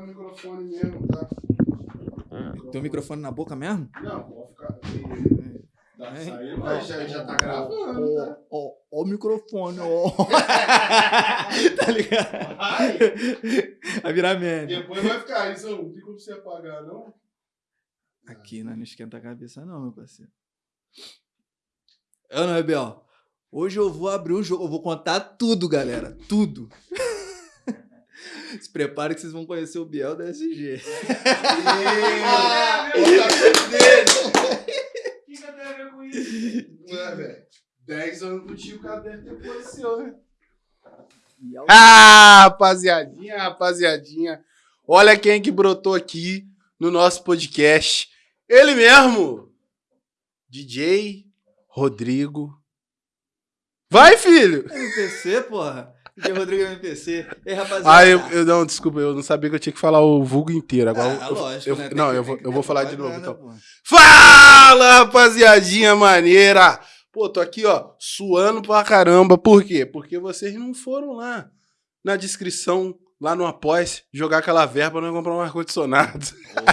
no microfone mesmo, tá? Tem o microfone na boca mesmo? Não, pode ficar. Dá pra É. sair, mas já, já tá gravando, tá? Ó, ó o microfone, ó. tá ligado? Vai! Vai virar meme. Depois vai ficar isso, não tem como você apagar, não? Aqui né? não esquenta a cabeça, não, meu parceiro. Eu não, Rebel. Hoje eu vou abrir um jogo, eu vou contar tudo, galera. Tudo. Se prepare que vocês vão conhecer o Biel da SG. Ah, o cabelo dele! O que tenho a ver com isso? Ué, velho. 10 anos contigo, o cara deve ter conhecido, né? Ah, rapaziadinha, rapaziadinha. Olha quem que brotou aqui no nosso podcast. Ele mesmo. DJ Rodrigo. Vai, filho! MPC, porra. DJ Rodrigo MPC. Ei, rapaziada. Ah, eu, eu não, desculpa, eu não sabia que eu tinha que falar o vulgo inteiro. Agora Ah, eu, lógico, eu- né? Não, que- eu vou, eu vou falar de novo então. porra. Fala, rapaziadinha maneira! Pô, tô aqui, ó, suando pra caramba. Por quê? Porque vocês não foram lá na descrição, lá no Após, jogar aquela verba não comprar um ar-condicionado.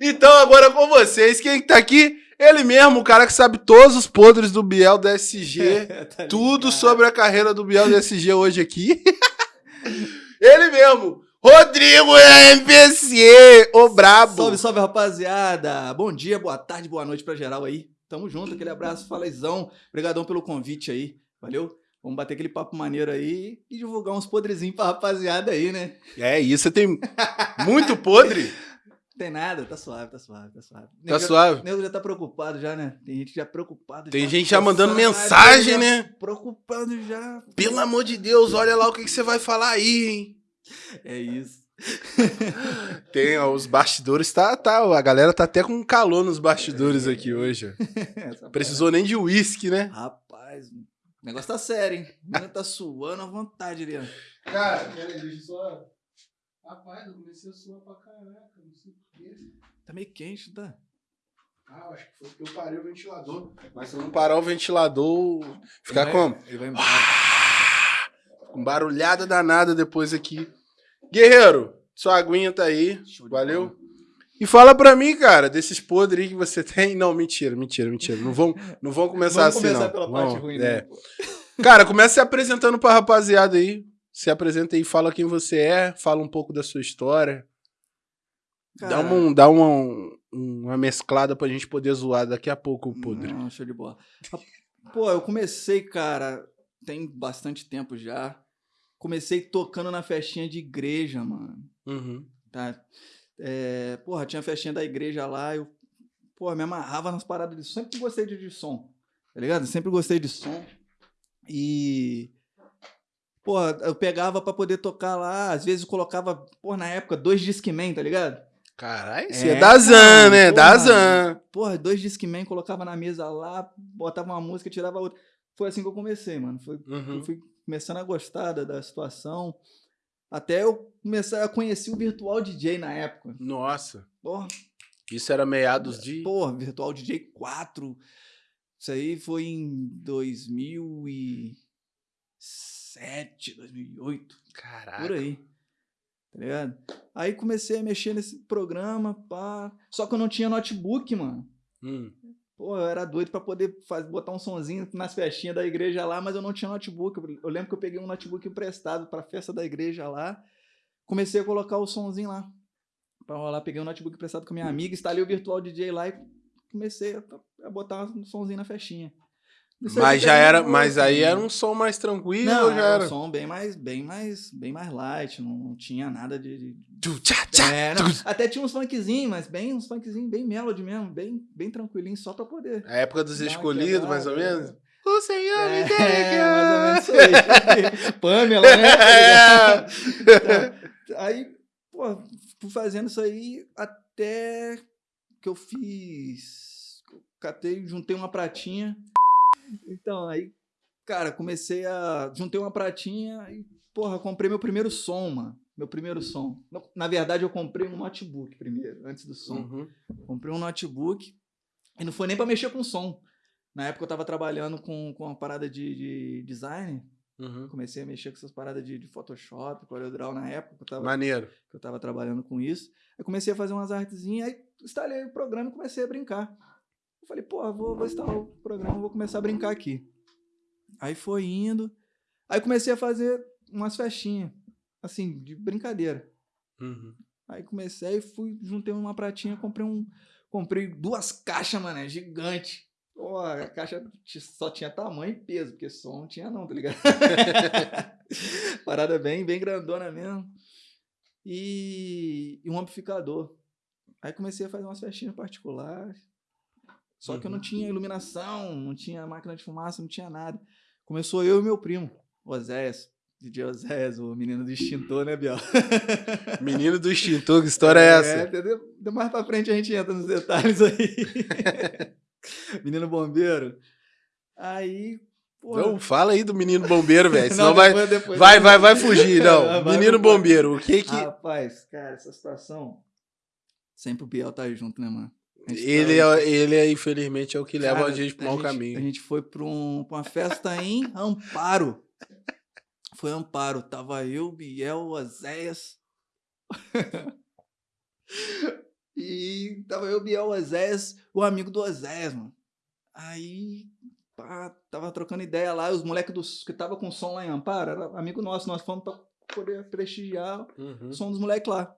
Então, agora com vocês, quem que tá aqui? Ele mesmo, o cara que sabe todos os podres do Biel da SG. Tá tudo sobre a carreira do Biel da SG hoje aqui. Ele mesmo, Rodrigo MPC, o brabo. Salve, salve, rapaziada. Bom dia, boa tarde, boa noite pra geral aí. Tamo junto, aquele abraço, falezão. Obrigadão pelo convite aí, valeu? Vamos bater aquele papo maneiro aí e divulgar uns podrezinhos pra rapaziada aí, né? É isso, tem muito podre. Tem nada, tá suave, tá suave, tá suave. Tá Nego já- suave? nego já tá preocupado já, né? Tem gente já preocupado. Tem gente já mandando Caralho, mensagem, já né? Preocupado já. Pelo amor de Deus, olha lá o que, que você vai falar aí, hein? É isso. Tem, ó, os bastidores, tá, tá, a galera tá até com calor nos bastidores aqui hoje. Precisou nem de uísque, né? Rapaz, o negócio tá sério, hein? O menino tá suando à vontade ali, ó. Cara, peraí, deixa eu só... Rapaz, eu comecei a suar pra caraca, não sei. Tá meio quente, tá? Ah, acho que foi porque eu parei o ventilador. Mas se eu não parar o ventilador, ficar Ele vai- como? Ele vai embora. Com barulhada danada depois aqui. Guerreiro, sua aguinha tá aí. Valeu. E fala pra mim, cara, desses podres aí que você tem. Não, mentira, mentira, mentira. Não vão, não vão começar Vamos assim, começar não. pela Vamos, parte ruim, é. né? Cara, começa se apresentando pra rapaziada aí. Se apresenta aí, fala quem você é, fala um pouco da sua história. Dá uma, dá uma, uma mesclada pra gente poder zoar daqui a pouco o podre. Não, show de bola. Pô, eu comecei, cara, tem bastante tempo já. Comecei tocando na festinha de igreja, mano. Uhum. Tá? É, porra, tinha festinha da igreja lá, eu, porra, me amarrava nas paradas de som. Sempre gostei de, de som, tá ligado? Sempre gostei de som. E. Porra, eu pegava pra poder tocar lá, às vezes eu colocava, porra, na época, dois Discman, tá ligado? Caralho, É, você é da Zan, né? Da porra. Zan. Porra, dois Discman, colocava na mesa lá, botava uma música, tirava outra. Foi assim que eu comecei, mano. Foi, Uhum. Eu fui começando a gostar da, da situação. Até eu começar a conhecer o Virtual DJ na época. Nossa, Porra, isso era meados de. porra Virtual DJ 4. Isso aí foi em 2007, 2008. Caraca. Por aí. Tá ligado? Aí comecei a mexer nesse programa, pá. Só que eu não tinha notebook, mano. Hum. Pô, eu era doido pra poder faz, botar um sonzinho nas festinhas da igreja lá, mas eu não tinha notebook. Eu- lembro que eu peguei um notebook emprestado pra festa da igreja lá. Comecei a colocar o sonzinho lá. Pra rolar, peguei um notebook emprestado com a minha amiga, instalei o Virtual DJ lá e comecei a, a botar um sonzinho na festinha. Mas já era, mas aí era um som mais tranquilo Não, já era era? um som bem mais, bem mais, bem mais light, não, não tinha nada de... de- É, até tinha uns funkzinhos, mas bem uns funkzinhos, bem melody mesmo, bem, bem tranquilinho, só pra poder A época dos escolhidos, mais ou menos? O Senhor me deu É, mais ou menos isso aí. Pamela, né? Então, aí, pô, fui fazendo isso aí até que eu fiz. Catei, juntei uma pratinha. Então, aí, cara, comecei a. Juntei uma pratinha e, porra, comprei meu primeiro som, mano. Meu primeiro som. Na verdade, eu comprei um notebook primeiro, antes do som. Uhum. Comprei um notebook e não foi nem pra mexer com som. Na época eu tava trabalhando com, com uma parada de, de design Uhum. Comecei a mexer com essas paradas de, de Photoshop, CorelDRAW na época, que eu tava, Maneiro. que eu tava trabalhando com isso. Aí comecei a fazer umas artezinhas, aí instalei o programa e comecei a brincar. Eu falei, pô, vou, vou instalar o programa, vou começar a brincar aqui. Aí foi indo. Aí comecei a fazer umas festinhas, assim, de brincadeira. Uhum. Aí comecei, fui, juntei uma pratinha, comprei um. Comprei duas caixas, mano, gigante. Pô, a caixa só tinha tamanho e peso, porque som não tinha não, tá ligado? Parada bem, bem grandona mesmo. E, e um amplificador. Aí comecei a fazer umas festinhas particulares. Só que eu não Uhum. tinha iluminação, não tinha máquina de fumaça, não tinha nada. Começou eu e meu primo, Oséias. DJ Oséias, o menino do extintor, né, Biel? Menino do extintor, que história é essa? entendeu? De mais pra frente a gente entra nos detalhes aí. menino bombeiro. Aí, pô. Não, fala aí do menino bombeiro, velho. Senão Não, vai, depois- depois- vai, vai, vai fugir. Não, Vai, menino bombeiro, o que que. Rapaz, cara, essa situação. Sempre o Biel tá junto, né, mano? A Ele tava- é, ele é, infelizmente, é o que leva Cara, a gente pro mau A caminho. gente foi pra, um- uma festa em Amparo. Foi Amparo. Tava eu, Biel, Oséias. e tava eu, Biel, Oséias, o amigo do Oséias, mano. Aí, pá, tava trocando ideia lá. Os moleques dos, que tava com som lá em Amparo, era amigo nosso. Nós fomos pra poder prestigiar Uhum. o som dos moleques lá.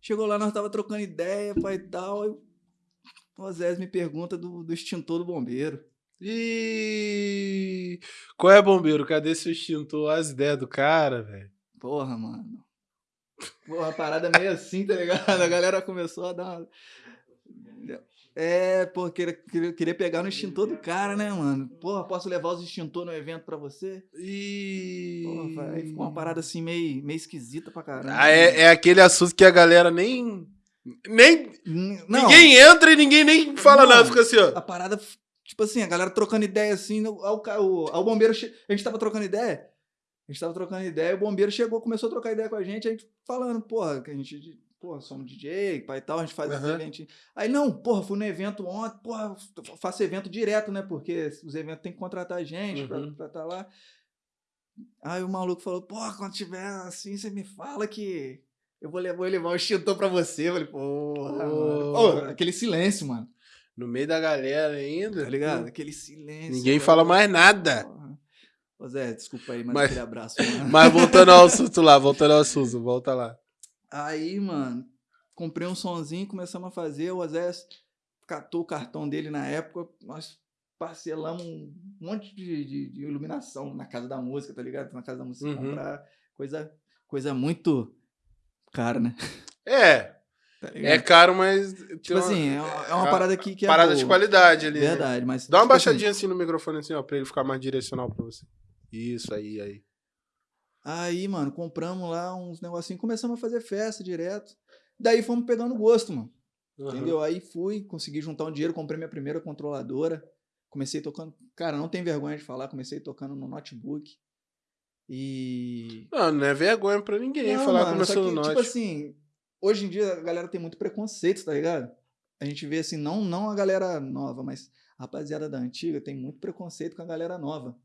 Chegou lá, nós tava trocando ideia, pai e tal. aí O Oséias me pergunta do, do extintor do bombeiro. E qual é, bombeiro? Cadê seu extintor? As ideias do cara, velho. Porra, mano. Porra, a parada meio assim, tá ligado? A galera começou a dar uma... É, pô, queria, queria, pegar no extintor do cara, né, mano? Porra, posso levar os extintor no evento pra você? E. Porra, aí ficou uma parada assim meio, meio esquisita pra caramba. Ah, é, é aquele assunto que a galera nem. Nem. Não, Ninguém entra e ninguém nem fala Não. nada. Fica assim, ó. a parada, tipo assim, a galera trocando ideia assim, ao, ca- o, ao bombeiro, che- a gente tava trocando ideia, a gente tava trocando ideia, o bombeiro chegou, começou a trocar ideia com a gente, a gente falando, porra, que a gente, porra, somos DJ, pai e tal, a gente faz esses Aham. eventos. Aí, não, porra, fui no evento ontem, porra, faço evento direto, né, porque os eventos tem que contratar gente pra Uhum. estar tá lá. Aí o maluco falou, porra, quando tiver assim, você me fala que eu vou levar, vou levar o extintor pra você. Eu falei, porra. Pô, aquele silêncio, mano. No meio da galera ainda. Tá ligado? Aquele silêncio. Ninguém fala mais nada. Porra. Ô Zé, desculpa aí, mas, Mas- aquele abraço, mano. Mas voltando ao assunto lá, voltando ao assunto, volta lá. Aí, mano, comprei um sonzinho, começamos a fazer. O Zé catou o cartão dele na época. Nós parcelamos um monte de, de- de iluminação na casa da música, tá ligado? Na casa da música Uhum. comprar coisa, coisa muito cara, né? É, Tá é caro, mas. tipo uma assim, é uma, é uma parada que, que é parada de boa. qualidade ali. né? Verdade, mas. Dá uma tipo assim, baixadinha assim no microfone, assim, ó, pra ele ficar mais direcional pra você. Isso, aí, aí. Aí, mano, compramos lá uns negocinhos, começamos a fazer festa direto. Daí fomos pegando gosto, mano. Uhum. Entendeu? Aí fui, consegui juntar um dinheiro, comprei minha primeira controladora. Comecei tocando. Cara, não tem vergonha de falar, comecei tocando no notebook. E. Não, não é vergonha pra ninguém Não, falar mano, começou que, no Tipo note. assim, hoje em dia a galera tem muito preconceito, tá ligado? A gente vê assim, não, não a galera nova, mas a rapaziada da antiga tem muito preconceito com a galera nova.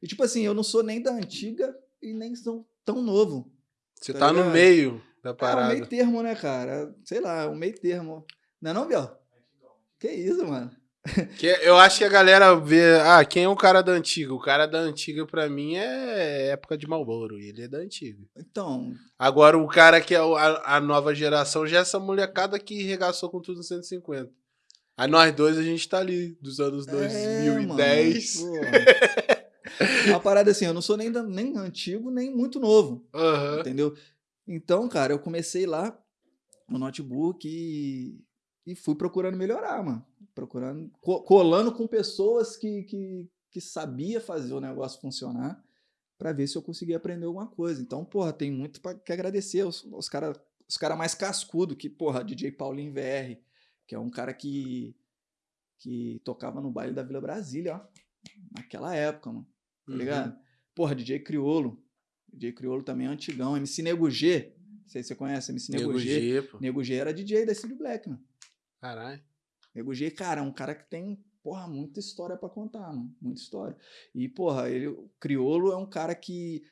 E tipo assim, eu não sou nem da antiga e nem sou tão novo. Você tá tá no meio da É um parada. meio termo, né, cara? Sei lá, um meio termo. Não é não, Biel? Que isso, mano? Que eu acho que a galera vê. Ah, quem é o cara da antiga? O cara da antiga, pra mim, é época de Malboro. Ele é da antiga. Então, Agora, o cara que é a, a nova geração já é essa molecada que regaçou com tudo no 150. Aí nós dois, a gente tá ali, dos anos É, 2010. mano, Uma parada assim, eu não sou nem, nem antigo, nem muito novo. Aham. Entendeu? Então, cara, eu comecei lá no notebook e, e fui procurando melhorar, mano. Procurando, co- colando com pessoas que, que, que sabia fazer o negócio funcionar pra ver se eu conseguia aprender alguma coisa. Então, porra, tem muito pra, que agradecer os, os caras os cara mais cascudo que, porra, DJ Paulinho VR, que é um cara que, que tocava no baile da Vila Brasília, ó. Naquela época, mano tá Uhum. ligado? Porra, DJ Criolo. DJ Criolo também é antigão. MC Nego G. Não sei se você conhece MC Nego, Nego G. G, pô. Nego G era DJ da Cid Black, mano. Caralho. Nego G, cara, é um cara que tem porra, muita história pra contar, mano. Muita história. E, porra, ele, o Criolo é um cara que,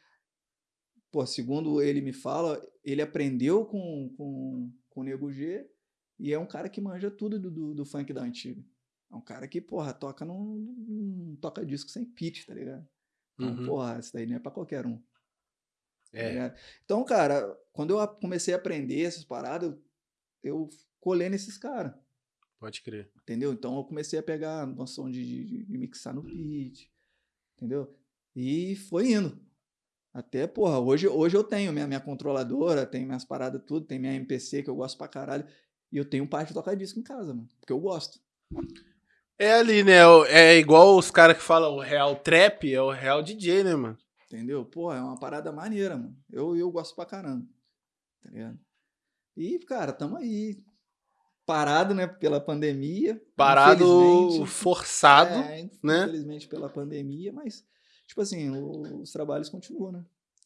pô, segundo ele me fala, ele aprendeu com, com, com o Nego G e é um cara que manja tudo do, do, do funk da antiga. É um cara que, porra, toca num, num toca disco sem pitch, tá ligado? Então, Uhum. porra, isso daí não é pra qualquer um. tá É. Então, cara, quando eu comecei a aprender essas paradas, eu, eu colei nesses caras, Pode crer. entendeu? Então eu comecei a pegar noção de, de- de mixar no beat, entendeu? E foi indo. Até, porra, hoje, hoje eu tenho minha, minha controladora, tenho minhas paradas tudo, tem minha MPC que eu gosto pra caralho, e eu tenho um par de tocar disco em casa, mano, porque eu gosto. É ali, né? o- É igual os caras que falam o real trap, é o real DJ, né, mano? Entendeu? Pô, é uma parada maneira, mano. Eu, eu gosto pra caramba. Tá ligado? E, cara, tamo aí. Parado, né, pela pandemia. Parado forçado. É, né? Infelizmente pela pandemia, mas, tipo assim, os trabalhos continuam, né?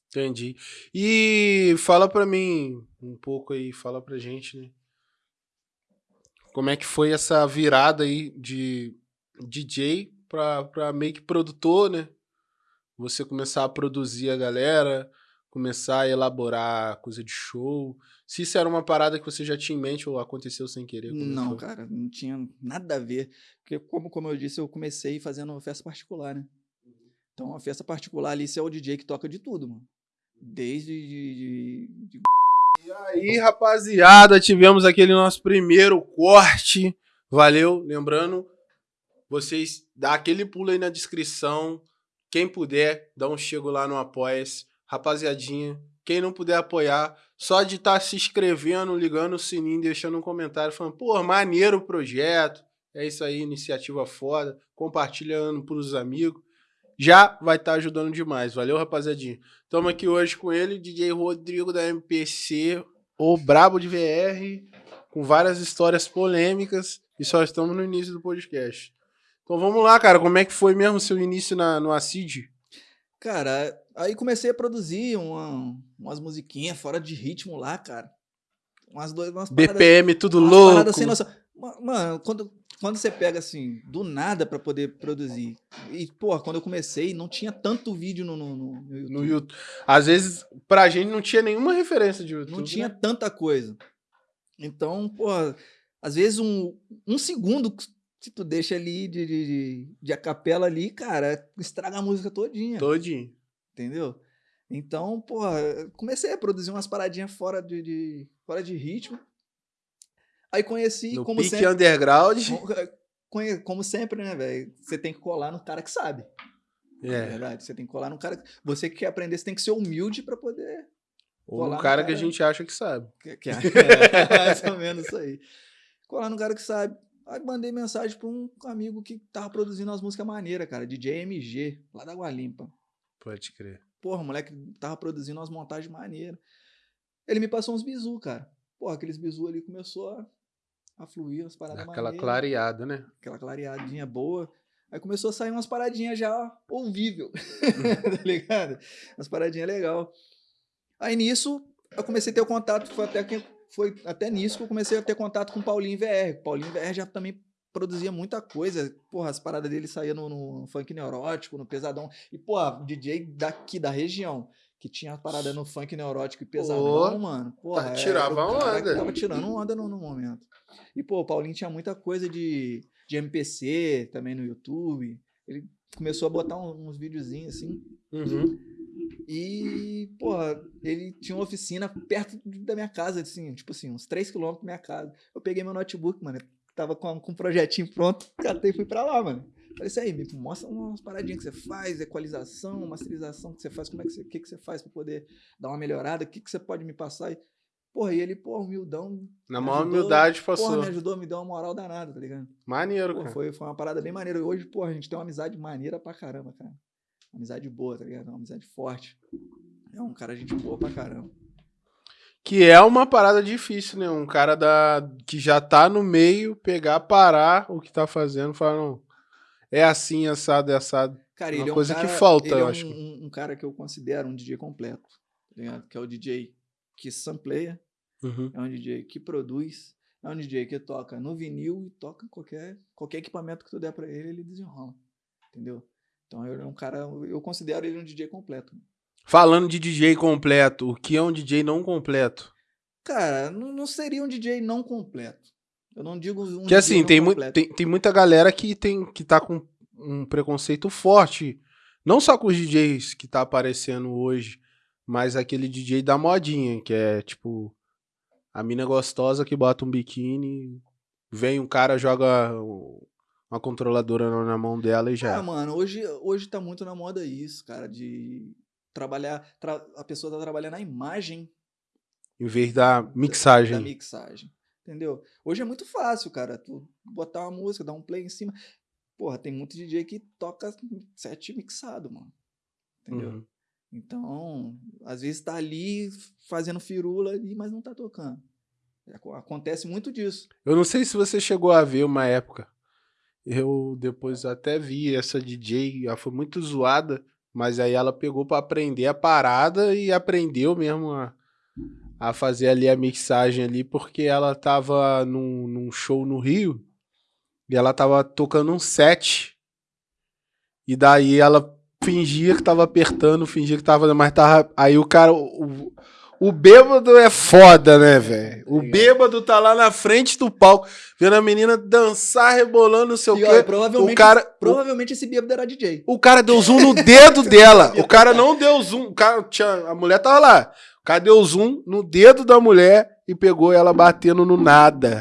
Entendi. E fala pra mim um pouco aí, fala pra gente, né? Como é que foi essa virada aí de DJ pra, pra meio que produtor, né? Você começar a produzir a galera, começar a elaborar coisa de show. Se isso era uma parada que você já tinha em mente ou aconteceu sem querer? como Não, foi? cara, não tinha nada a ver. Porque, como, como eu disse, eu comecei fazendo uma festa particular, né? Então, uma festa particular ali, você é o DJ que toca de tudo, mano. Desde de, de- de E aí, rapaziada, tivemos aquele nosso primeiro corte. Valeu. Lembrando, vocês dá aquele pulo aí na descrição. Quem puder, dá um chego lá no Apoia-se. Rapaziadinha, quem não puder apoiar, só de estar se inscrevendo, ligando o sininho, deixando um comentário, falando, pô, maneiro o projeto. É isso aí, iniciativa foda. Compartilhando pros amigos. Já vai estar ajudando demais. Valeu, rapaziadinha. Estamos aqui hoje com ele, DJ Rodrigo da MPC, o Brabo de VR, com várias histórias polêmicas e só estamos no início do podcast. Então vamos lá, cara, como é que foi mesmo o seu início na, no Acid? Cara, aí comecei a produzir uma- umas musiquinhas fora de ritmo lá, cara. Umas, dois, umas paradas- BPM tudo umas louco. Mano, quando, quando você pega assim, do nada pra poder produzir. E, porra, quando eu comecei, não tinha tanto vídeo no, no, no- YouTube. No YouTube. Às vezes, pra gente não tinha nenhuma referência de YouTube. Não tinha né? tanta coisa. Então, porra, às vezes um, um segundo que tu deixa ali de, de, de, de a capela ali, cara, estraga a música todinha. Todinho. Entendeu? Então, porra, eu comecei a produzir umas paradinhas fora de, de- fora de ritmo. Aí conheci, No como pique sempre. underground. conhe- Como sempre, né, velho? Você tem que colar no cara que sabe. É É. verdade. Você tem que colar no cara. que- Você que quer aprender, você tem que ser humilde pra poder. Ou Colar o no cara que a cara- gente acha que sabe. Que, que, é, mais ou menos isso aí. Colar no cara que sabe. Aí mandei mensagem pra um amigo que tava produzindo umas músicas maneiras, cara. DJ MG, lá da Gualimpa. Pode crer. Porra, moleque tava produzindo umas montagens maneiras. Ele me passou uns bizu, cara. Porra, aqueles bizu ali começou a, a fluir, umas paradas Aquela maneiras. clareada, né? Aquela clareadinha boa. Aí começou a sair umas paradinhas já ouvível. tá ligado? Umas paradinhas legal. Aí nisso, eu comecei a ter o contato, foi até, que, foi até nisso que eu comecei a ter contato com o Paulinho VR. O Paulinho VR já também produzia muita coisa. Porra, as paradas dele saíam no, no funk neurótico, no pesadão. E, porra, DJ daqui da região, que tinha parada no funk neurótico e pesadão, mano. Porra, tá, tirava onda. Tava tirando onda no, no momento. E, pô, o Paulinho tinha muita coisa de, de MPC também no YouTube. Ele começou a botar um- uns videozinhos assim. Uhum. E, porra, ele tinha uma oficina perto da minha casa, assim, tipo assim, uns 3 quilômetros da minha casa. Eu peguei meu notebook, mano, tava com, com um projetinho pronto, catei e fui pra lá, mano. Falei isso aí, me mostra umas paradinhas que você faz, equalização, masterização que você faz, como é que você, que que você faz pra poder dar uma melhorada, o que, que você pode me passar? E, porra, e ele, porra, humildão, Na maior ajudou, humildade porra, passou. me ajudou, me deu uma moral danada, tá ligado? Maneiro, Pô, cara. foi, foi uma parada bem maneira. Hoje, pô, a gente tem uma amizade maneira pra caramba, cara. Uma amizade boa, tá ligado? Uma amizade forte. É um cara gente boa pra caramba. Que é uma parada difícil, né? Um cara da, que já tá no meio, pegar, parar o que tá fazendo, falar, não, é assim, assado, é assado. Cara, Uma ele é um coisa que cara- falta, ele eu é acho. Um, um- cara que eu considero um DJ completo, tá? Que é o DJ que sampleia, Uhum. é um DJ que produz, é um DJ que toca no vinil e toca qualquer, qualquer equipamento que tu der pra ele, ele desenrola. Entendeu? Então ele é um cara, eu considero ele um DJ completo. Falando de DJ completo, o que é um DJ não completo? Cara, não, não seria um DJ não completo. Eu não digo um Que assim, tem, mu tem, tem muita galera que, tem, que tá com um preconceito forte. Não só com os DJs que tá aparecendo hoje, mas aquele DJ da modinha, que é tipo a mina gostosa que bota um biquíni, vem um cara, joga uma controladora na- na mão dela e já. Ah, mano, hoje, hoje tá muito na moda isso, cara, de trabalhar. tra- a pessoa tá trabalhando a imagem em vez da mixagem. da mixagem. Entendeu? Hoje é muito fácil, cara. Tu botar uma música, dar um play em cima. Porra, tem muito DJ que toca set mixado, mano. Entendeu? Uhum. Então, às vezes tá ali fazendo firula ali, mas não tá tocando. Aco- Acontece muito disso. Eu não sei se você chegou a ver uma época. Eu depois até vi essa DJ, ela foi muito zoada, mas aí ela pegou pra aprender a parada e aprendeu mesmo a, a fazer ali a mixagem ali, porque ela tava num, num show no Rio e ela tava tocando um set. E daí ela fingia que tava apertando, fingia que tava, mas tava. Aí o cara. O, o bêbado é foda, né, velho? O bêbado tá lá na frente do palco, vendo a menina dançar, rebolando, não sei o E, quê. olha, provavelmente, o cara- provavelmente esse bêbado era DJ. O cara deu zoom no dedo dela. O cara não deu zoom. O cara tinha, a mulher tava lá. O cara deu zoom no dedo da mulher e pegou ela batendo no nada.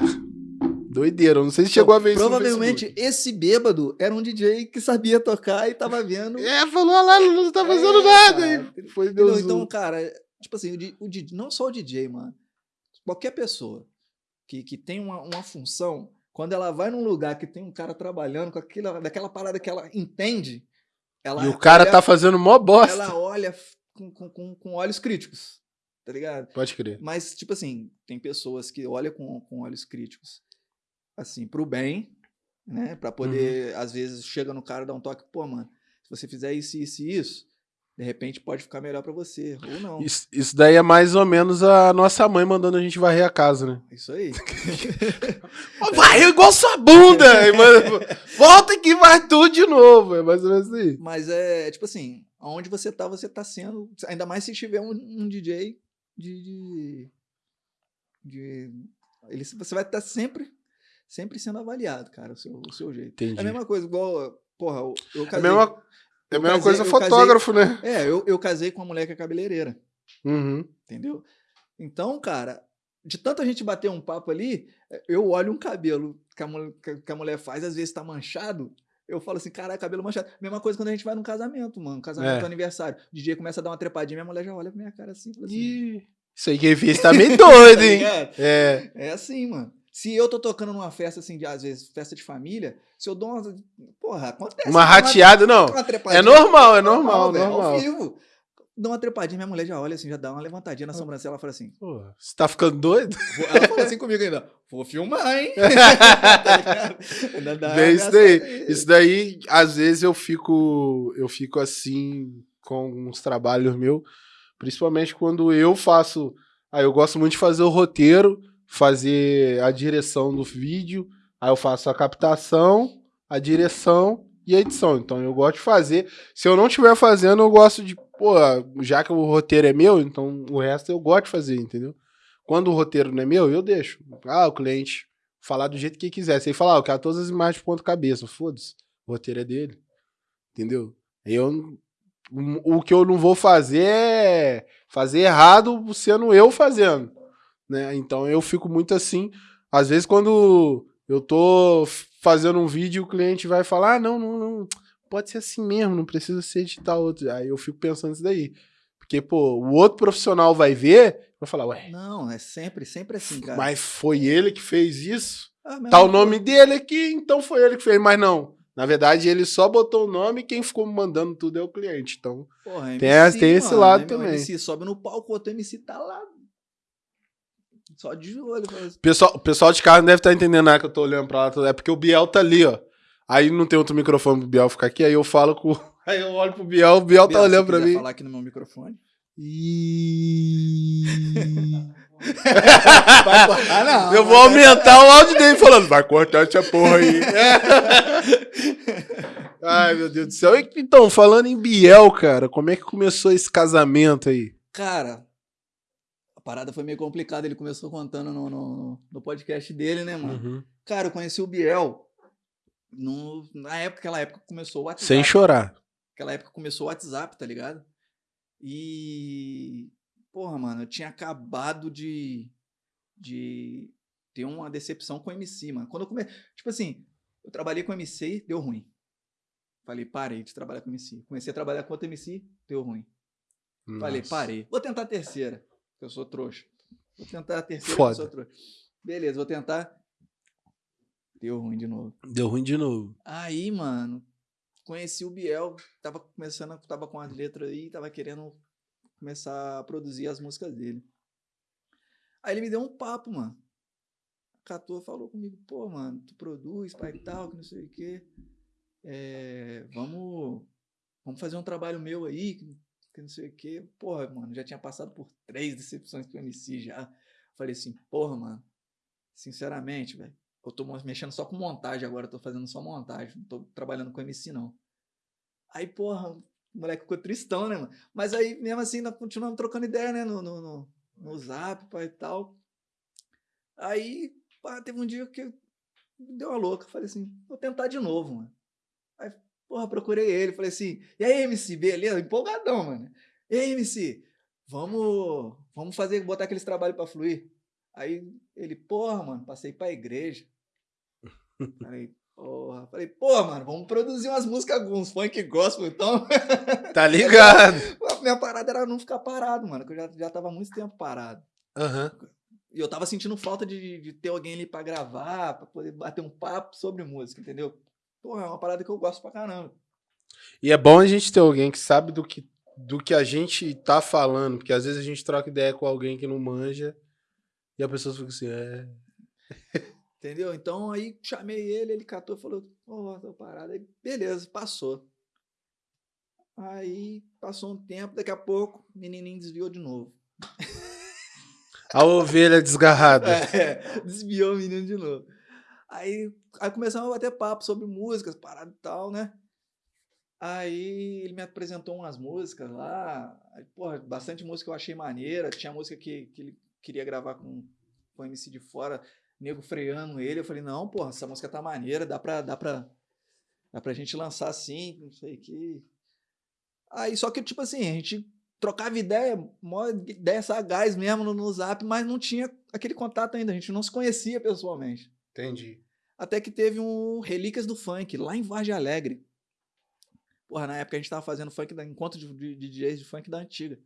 Doideira. Não sei se chegou a ver isso. Provavelmente esse bêbado era um DJ que sabia tocar e tava vendo. É, falou "Ah lá, não tá fazendo É, nada. E foi deu Entendeu? zoom. Então, cara, tipo assim, o, o não só o DJ, mano. Qualquer pessoa que, que tem uma, uma função, quando ela vai num lugar que tem um cara trabalhando com aquela, daquela parada que ela entende, ela, e o cara olha- tá fazendo mó bosta. ela olha com, com, com olhos críticos, tá ligado? Pode crer. Mas, tipo assim, tem pessoas que olham com, com olhos críticos, assim, pro bem, né? Pra poder, Uhum. às vezes, chega no cara e dá um toque, pô, mano, se você fizer isso, isso e isso, de repente pode ficar melhor pra você, ou não. Isso, isso daí é mais ou menos a nossa mãe mandando a gente varrer a casa, né? Isso aí. Varreu igual sua bunda! Manda- Volta aqui e vai tudo de novo. É mais ou menos isso aí. Mas é, tipo assim, aonde você tá, você tá sendo, ainda mais se tiver um, um DJ de, de, de- ele, você vai estar sempre, sempre sendo avaliado, cara, o seu, o seu jeito. Entendi. É a mesma coisa, igual, porra, eu, eu É a casei... mesma, é a mesma casei- coisa eu casei- fotógrafo, né? É, eu, eu casei com uma mulher que é cabeleireira, Uhum. entendeu? Então, cara, de tanta gente bater um papo ali, eu olho um cabelo que a, mul- que a- que a mulher faz, às vezes tá manchado, eu falo assim, caralho, cabelo manchado. Mesma coisa quando a gente vai num casamento, mano, casamento, É. aniversário. O DJ começa a dar uma trepadinha, minha mulher já olha pra minha cara assim, fala assim, Ih, isso aí quem fez tá meio doido, hein? ligado? É. É assim, mano. Se eu tô tocando numa festa, assim, de, às vezes, festa de família, se eu dou uma. Porra, acontece. Uma dá rateada, não. uma É normal, é normal, velho, normal. Ao vivo. Dá uma trepadinha, minha mulher já olha assim, já dá uma levantadinha na sobrancelha, ela fala assim. Pô, você tá ficando doido? Ela falou assim comigo ainda. Vou filmar, hein? Tá? Ainda dá isso daí. Isso daí, às vezes eu fico, eu fico assim com uns trabalhos meus, principalmente quando eu faço. Aí eu gosto muito de fazer o roteiro, fazer a direção do vídeo, aí eu faço a captação, a direção e a edição. Então eu gosto de fazer. Se eu não estiver fazendo, eu gosto de, pô, já que o roteiro é meu, então o resto eu gosto de fazer, entendeu? Quando o roteiro não é meu, eu deixo. Ah, o cliente falar do jeito que quiser. Se ele falar, ah, eu quero todas as imagens de ponta cabeça, foda-se. O roteiro é dele. Entendeu? Eu, o o que eu não vou fazer é fazer errado sendo eu fazendo. Né? Então eu fico muito assim. Às vezes, quando eu tô fazendo um vídeo, o cliente vai falar: ah, não, não, não. Pode ser assim mesmo, não precisa ser editar outro. Aí eu fico pensando isso daí. Porque, pô, o outro profissional vai ver, vai falar, ué, Não, é sempre, sempre assim, cara. mas foi ele que fez isso? Ah, Tá o nome dele aqui, então foi ele que fez, mas não. Na verdade, ele só botou o nome e quem ficou mandando tudo é o cliente. Então, Porra, Tem esse- tem esse lado né, também. MC sobe no palco, o outro MC tá lá. Só de olho. pessoal, o pessoal de casa não deve estar entendendo nada que eu tô olhando pra lá. É porque o Biel tá ali, ó. Aí não tem outro microfone pro Biel ficar aqui, aí eu falo com. Aí eu olho pro Biel, o Biel tá Biel, se olhando pra mim. falar aqui no meu microfone. Ih. Vai cortar, não. Eu vou aumentar o áudio dele falando, vai cortar essa porra aí. Ai, meu Deus do céu. E, Então, falando em Biel, cara, como é que começou esse casamento aí? Cara, a parada foi meio complicada. Ele começou contando no, no, no podcast dele, né, mano? Uhum. Cara, eu conheci o Biel no, na época, aquela época começou o WhatsApp. Sem chorar. Aquela época começou o WhatsApp, tá ligado? E. Porra, mano, eu tinha acabado de. de ter uma decepção com o MC, mano. Quando eu comecei. Tipo assim, eu trabalhei com o MC, deu ruim. Falei, parei de trabalhar com o MC. Comecei a trabalhar com outro MC, deu ruim. Falei, Nossa. parei. Vou tentar a terceira, que eu sou trouxa. Vou tentar a terceira, Foda. que eu sou trouxa. Beleza, vou tentar. Deu ruim de novo. Deu ruim de novo. Aí, mano, conheci o Biel, tava começando, tava com as letras aí, tava querendo começar a produzir as músicas dele. Aí ele me deu um papo, mano. Catou, falou comigo, pô, mano, tu produz, pai e tal, que não sei o quê. É, vamos, vamos fazer um trabalho meu aí, que, que não sei o quê. Porra, mano, já tinha passado por três decepções com o MC já. Falei assim, porra, mano, sinceramente, velho, eu tô mexendo só com montagem agora, tô fazendo só montagem, não tô trabalhando com MC, não. Aí, porra, o moleque ficou tristão, né, mano? Mas aí, mesmo assim, nós continuamos trocando ideia, né, no, no, no, no zap, e tal. Aí, pá, teve um dia que deu uma louca, falei assim, vou tentar de novo, mano. Aí, porra, procurei ele, falei assim, e aí, MC, beleza? Empolgadão, mano. E aí, MC, vamos, vamos fazer, botar aqueles trabalhos pra fluir. Aí ele, porra, mano, passei pra igreja. Falei, porra. Falei, porra, mano, vamos produzir umas músicas, uns funk gospel, então. Tá ligado? Minha parada era não ficar parado, mano, que eu já, já tava muito tempo parado. Aham. E eu tava sentindo falta de, de ter alguém ali pra gravar, pra poder bater um papo sobre música, entendeu? Porra, é uma parada que eu gosto pra caramba. E é bom a gente ter alguém que sabe do que, do que a gente tá falando, porque às vezes a gente troca ideia com alguém que não manja e a pessoa fica assim, é. Entendeu? Então aí chamei ele, ele catou e falou, ó, tô parado. Aí, beleza, passou. Aí passou um tempo, daqui a pouco, o menininho desviou de novo. A ovelha desgarrada. É, desviou o menino de novo. Aí, aí começamos a bater papo sobre músicas, parada e tal, né? Aí ele me apresentou umas músicas lá. Aí, porra, bastante música eu achei maneira. Tinha música que, que ele queria gravar com, com o MC de fora, nego freando ele. Eu falei, não, porra, essa música tá maneira, dá pra, dá pra, dá pra gente lançar assim, não sei o que. Aí, só que, tipo assim, a gente trocava ideia, mó ideia sagaz mesmo no, no zap, mas não tinha aquele contato ainda, a gente não se conhecia pessoalmente. Entendi. Até que teve um Relíquias do Funk, lá em Vargem Alegre. Porra, na época a gente tava fazendo funk, da, encontro de, de, de DJs de funk da antiga.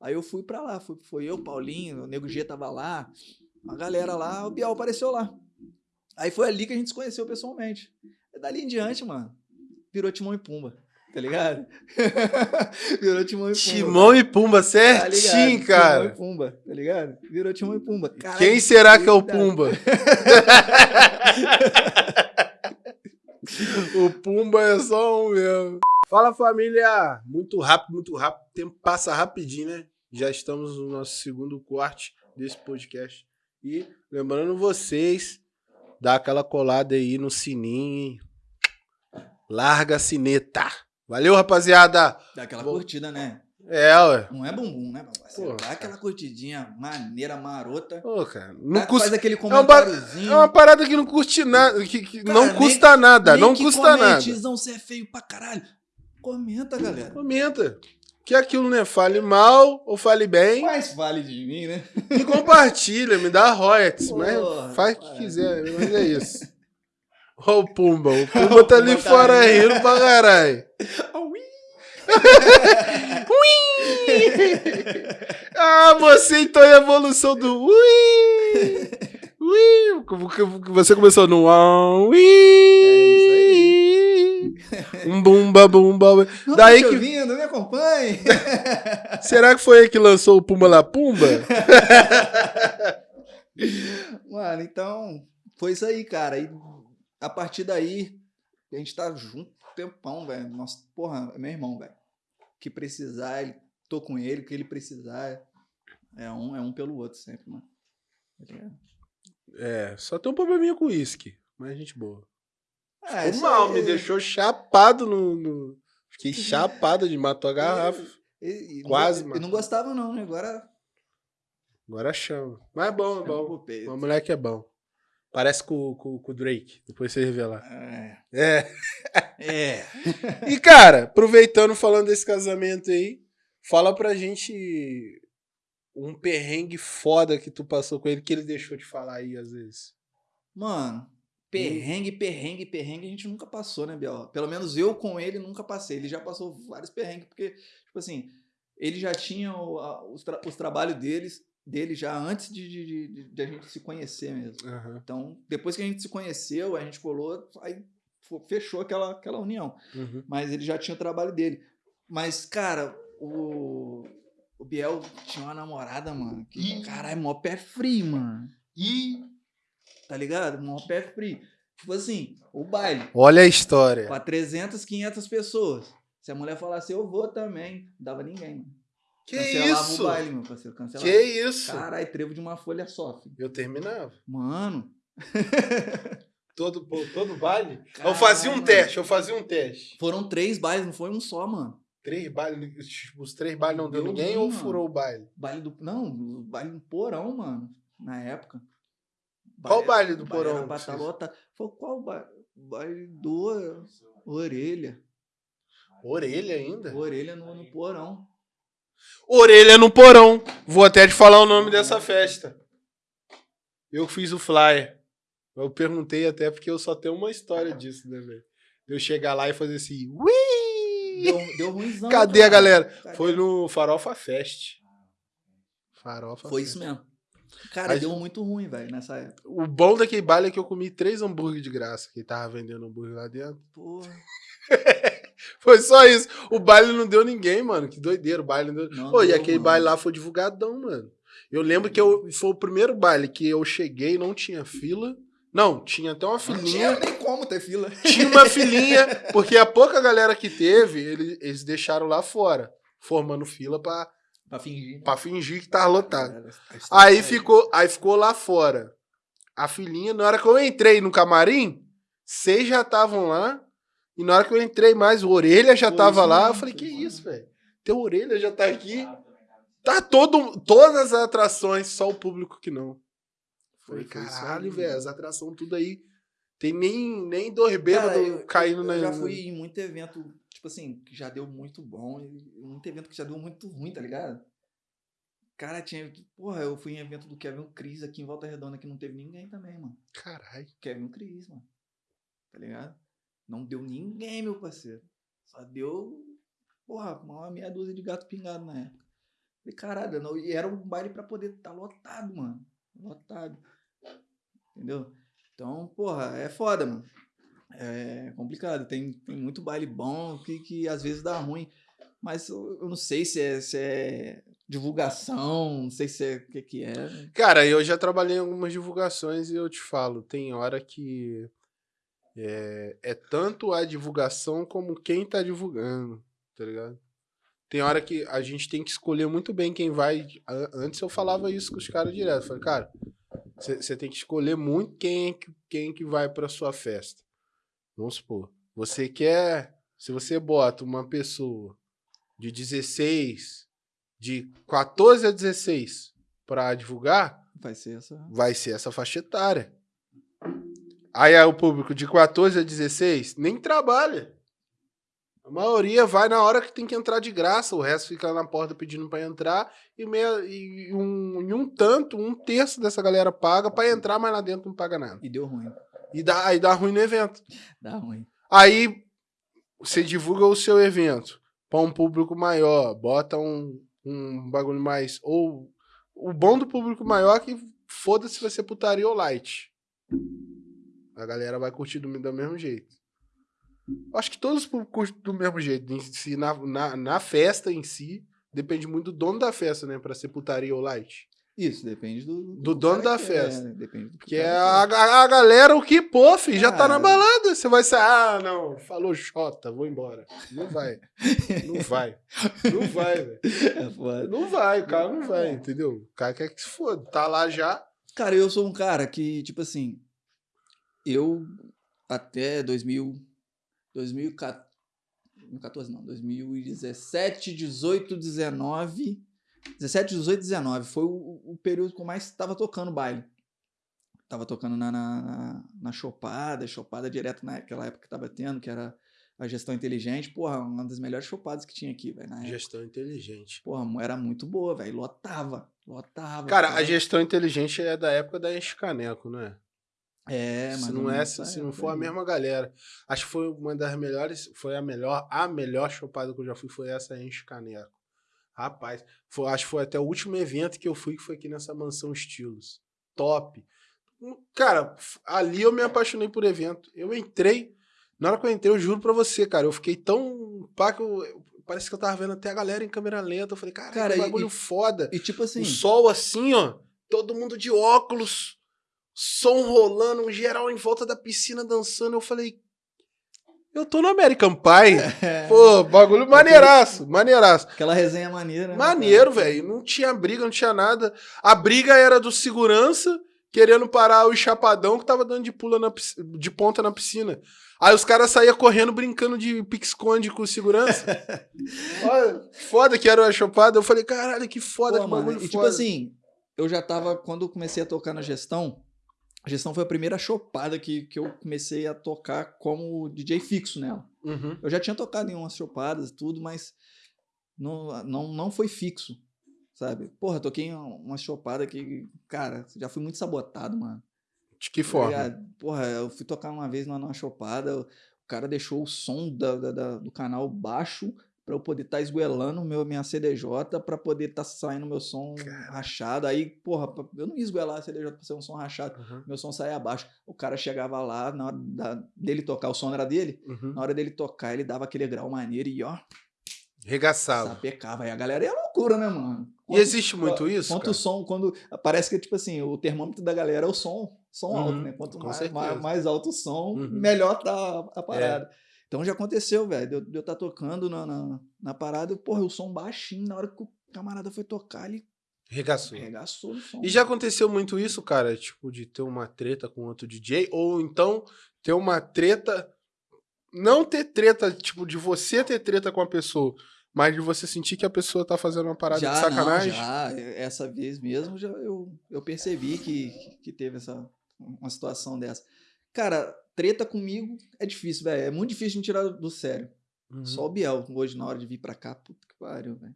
Aí eu fui pra lá, fui, foi eu, Paulinho, o Nego G tava lá, a galera lá, o Biel apareceu lá. Aí foi ali que a gente se conheceu pessoalmente. E dali em diante, mano, virou Timão e Pumba, tá ligado? virou Timão e Pumba. Timão e Pumba, tá certinho, ligado? cara. Timão e Pumba, tá ligado? Virou Timão e Pumba. Caralho, Quem será que é o. Pumba? o Pumba é só um mesmo. Fala família! Muito rápido, muito rápido. O tempo passa rapidinho, né? Já estamos no nosso segundo corte desse podcast. E lembrando vocês, dá aquela colada aí no sininho. Larga a sineta. Valeu, rapaziada! Dá aquela Vou- curtida, né? É, ué. Não é bumbum, né? Pô, Dá aquela curtidinha maneira, marota. Pô, cara, não Dá- custa. Faz aquele ba- comentáriozinho. É uma parada que não custa nada, que, que Cara, não nem- custa nada, Nem não que custa nada. comentezão, você é feio pra caralho. Comenta, galera. Comenta. Que aquilo, né? Fale mal ou fale bem. Mais vale de mim, né? E compartilha, me dá royalties. Mas Porra, faz o que para. quiser, mas é isso. Ó o Pumba. O Pumba tá ali tá fora ali. rindo pra caralho. ah, você então é a evolução do ui! Ui! Você começou no ui! Um bumba bumba. Não Daí te que- ouvindo, me acompanhe. Será que foi ele que lançou o Pumba La Pumba? Mano, então, foi isso aí, cara. E a partir daí, a gente tá junto um tempão, velho. Nossa, porra, é meu irmão, velho. Que precisar, ele, tô com ele, o que ele precisar. É um, é um pelo outro sempre, mano. Tá? É, só tem um probleminha com o uísque. Mas gente boa. É, o mal aí- me deixou chapado no. no- Fiquei chapado de matou a garrafa. E- e Quase, mano. Eu não gostava, não, né? Agora. Agora chama. Mas é bom, é bom. O moleque é bom. Parece com, com, com o Drake. Depois você revelar. É. É. É. E, cara, aproveitando falando desse casamento aí, fala pra gente um perrengue foda que tu passou com ele, que ele deixou de falar aí às vezes. Mano, perrengue, perrengue, perrengue a gente nunca passou, né, Biel? Pelo menos eu com ele nunca passei. Ele já passou vários perrengues, porque, tipo assim, ele já tinha o- a- os, tra- os trabalhos deles, dele já antes de, de, de- de a gente se conhecer mesmo. Aham. Então, depois que a gente se conheceu, a gente colou, aí fechou aquela, aquela união. Uhum. Mas ele já tinha o trabalho dele. Mas, cara, o, o Biel tinha uma namorada, mano. Que, Ih. caralho, mó pé frio, mano. E. Tá ligado? Mó pé frio. Tipo assim, o baile. Olha a história. Pra 300, 500 pessoas. Se a mulher falasse, eu vou também, não dava ninguém. Mano. Que Cancelava isso? o baile, meu parceiro. Cancelava. Que isso? Caralho, trevo de uma folha só, filho. Eu terminava. Mano. Todo, todo baile? eu Caralho, fazia um mano. teste, eu fazia um teste. Foram três bailes, não foi um só, mano. Três bailes, tipo, os três bailes não deu Deu ninguém ou furou o baile? Baile do. Não, o baile do porão, mano. Na época. Qual baile do baile porão Era lotado. Foi qual baile? Baile do Orelha. Orelha ainda? Orelha no, no porão. Orelha no porão. Vou até te falar o nome dessa festa. Eu fiz o flyer. Eu perguntei até porque eu só tenho uma história disso, né, velho? Eu chegar lá e fazer assim, ui! Deu, deu ruimzão. Cadê a cara. galera? Cadê? Foi no Farofa Fest. Farofa Foi Fest. isso mesmo. Cara, Aí- deu muito ruim, velho, nessa época. O bom daquele baile é que eu comi três hambúrguer de graça, que tava vendendo hambúrguer lá dentro. Porra. Foi só isso. O baile não deu ninguém, mano. Que doideira, o baile não deu. Não Pô, e deu, aquele mano. baile lá foi divulgadão, mano. Eu lembro que eu, foi o primeiro baile que eu cheguei, não tinha fila. Não, tinha até uma Não filinha. tinha nem como ter fila. Tinha uma filinha, porque a pouca galera que teve, ele- eles deixaram lá fora, formando fila pra, Pra fingir. pra fingir que tava lotado. Era- era- Aí era- ficou, aí ficou lá fora. A filinha, na hora que eu entrei no camarim, seis já estavam lá. E na hora que eu entrei mais, o Orelha já Foi tava lá. Eu falei, que isso isso, velho? Teu Orelha já tá aqui. Tá todo, todas as atrações, só o público que não. Foi- caralho, aí, velho, as atrações tudo aí. Tem nem, nem dois bêbados eu- caindo eu, na. eu já fui em muito evento, tipo assim, que já deu muito bom, e muito evento que já deu muito ruim, tá ligado? Cara, tinha. Porra, eu fui em evento do Kevin Cris aqui em Volta Redonda que não teve ninguém também, mano. Caralho. Kevin Cris, mano. Tá ligado? Não deu ninguém, meu parceiro. Só deu, porra, uma meia dúzia de gato pingado na época. Falei, caralho, não, e era um baile pra poder estar lotado, mano. Lotado. Entendeu? Então, porra, é foda, mano. É complicado. Tem, tem muito baile bom que, que às vezes dá ruim. Mas eu, eu não sei se é, se é divulgação, não sei se é o que, que é. Cara, eu já trabalhei em algumas divulgações e eu te falo, tem hora que é, é tanto a divulgação como quem tá divulgando, tá ligado? Tem hora que a gente tem que escolher muito bem quem vai. Antes eu falava isso com os caras direto. Falei, cara, você tem que escolher muito quem, é que- quem que vai pra sua festa. Vamos supor, você quer. Se você bota uma pessoa de 16, de 14 a 16 pra divulgar, Vai ser essa. vai ser essa faixa etária. Aí, aí o público de 14 a 16 nem trabalha. A maioria vai na hora que tem que entrar de graça, o resto fica lá na porta pedindo pra entrar e, meia, e, um, e um tanto, um terço dessa galera paga pra entrar, mas lá dentro não paga nada. E deu ruim. E dá, aí dá ruim no evento. Dá ruim. Aí você divulga o seu evento para um público maior, bota um, um bagulho mais. Ou o bom do público maior é que foda-se se vai ser putaria ou light. A galera vai curtir do, do mesmo jeito. Acho que todos os públicos curtem do mesmo jeito. Em si, na, na, na festa em si, depende muito do dono da festa, né? Pra ser putaria ou light. Isso, depende do... Do dono cara da festa. É, depende do Que é a, a, a galera, o que, pô, filho, já tá na balada. Você vai sair, ah, não, falou Xota, vou embora. Não vai. Não vai. Não vai, velho. É. Não vai, o cara não vai, entendeu? O cara quer que se foda. Tá lá já. Cara, eu sou um cara que, tipo assim, eu até 2000, 2014, não, 2017, 18, 19, 17, 18, 19, foi o, o período que eu mais tava tocando baile. Tava tocando na, na, na, chopada, chopada direto naquela época que tava tendo, que era a gestão inteligente. Porra, uma das melhores chopadas que tinha aqui, velho, na época. Gestão inteligente. Porra, era muito boa, velho, lotava, lotava. Cara, a ficava- gestão inteligente é da época da Enche Caneco, não é? É, se mas não é, se, se não for a mesma galera. Acho que foi uma das melhores, foi a melhor, a melhor chopada que eu já fui foi essa Enche Caneco. Rapaz, foi, acho que foi até o último evento que eu fui que foi aqui nessa mansão Estilos. Top. Hum, Cara, ali eu me apaixonei por evento. Eu entrei, na hora que eu entrei, eu juro pra você, cara, eu fiquei tão pá que eu, parece que eu tava vendo até a galera em câmera lenta. Eu falei, cara, Cara, que bagulho e- foda. E tipo assim, O sol assim, ó. Todo mundo de óculos. Som rolando, um geral em volta da piscina dançando. Eu falei. Eu tô no American Pie. é, Pô, bagulho maneiraço, maneiraço. aquela resenha maneira. né, Maneiro, velho. Não tinha briga, não tinha nada. A briga era do segurança querendo parar o chapadão que tava dando de pula na de ponta na piscina. Aí os caras saíam correndo brincando de pique-esconde com o segurança. Olha, foda que era a chopada. Eu falei, caralho, que foda, Pô, que mano, bagulho e foda. tipo assim, eu já tava, quando eu comecei a tocar na gestão, a gestão foi a primeira chopada que, que eu comecei a tocar como DJ fixo nela. Uhum. Eu já tinha tocado em umas chopadas e tudo, mas não, não, não foi fixo, sabe? Porra, toquei uma chopada que, cara, já fui muito sabotado, mano. De que Tá forma? ligado? Porra, eu fui tocar uma vez numa, numa chopada, o cara deixou o som da, da- da- do canal baixo pra eu poder estar esguelando meu, minha CDJ pra poder estar saindo meu som rachado. Aí, porra, eu não ia esguelar a CDJ pra ser um som rachado. Uhum. Meu som saía abaixo. O cara chegava lá, na hora da- dele tocar, o som era dele. Uhum. Na hora dele tocar, ele dava aquele grau maneiro e ó, Regaçava. sapecava. Aí a galera é loucura, né, mano? E existe muito isso? Quanto cara? o som, quando. Parece que, tipo assim, o termômetro da galera é o som. Som Uhum, alto, né? Quanto mais, mais, mais alto o som, Uhum. melhor tá a, a parada. Então já aconteceu, velho. De eu- estar tocando na, na, na parada, porra, o som baixinho, na hora que o camarada foi tocar, ele Regaçou. som. E já aconteceu muito isso, cara? Tipo, de ter uma treta com outro DJ? Ou então ter uma treta. Não ter treta, tipo, de você ter treta com a pessoa, mas de você sentir que a pessoa tá fazendo uma parada já, de sacanagem? Não, já, essa vez mesmo, já eu, eu percebi que, que teve essa, uma situação dessa. Cara, treta comigo é difícil, velho. É muito difícil de me tirar do sério. Uhum. Só o Biel, hoje, na hora de vir pra cá, puta que pariu, velho.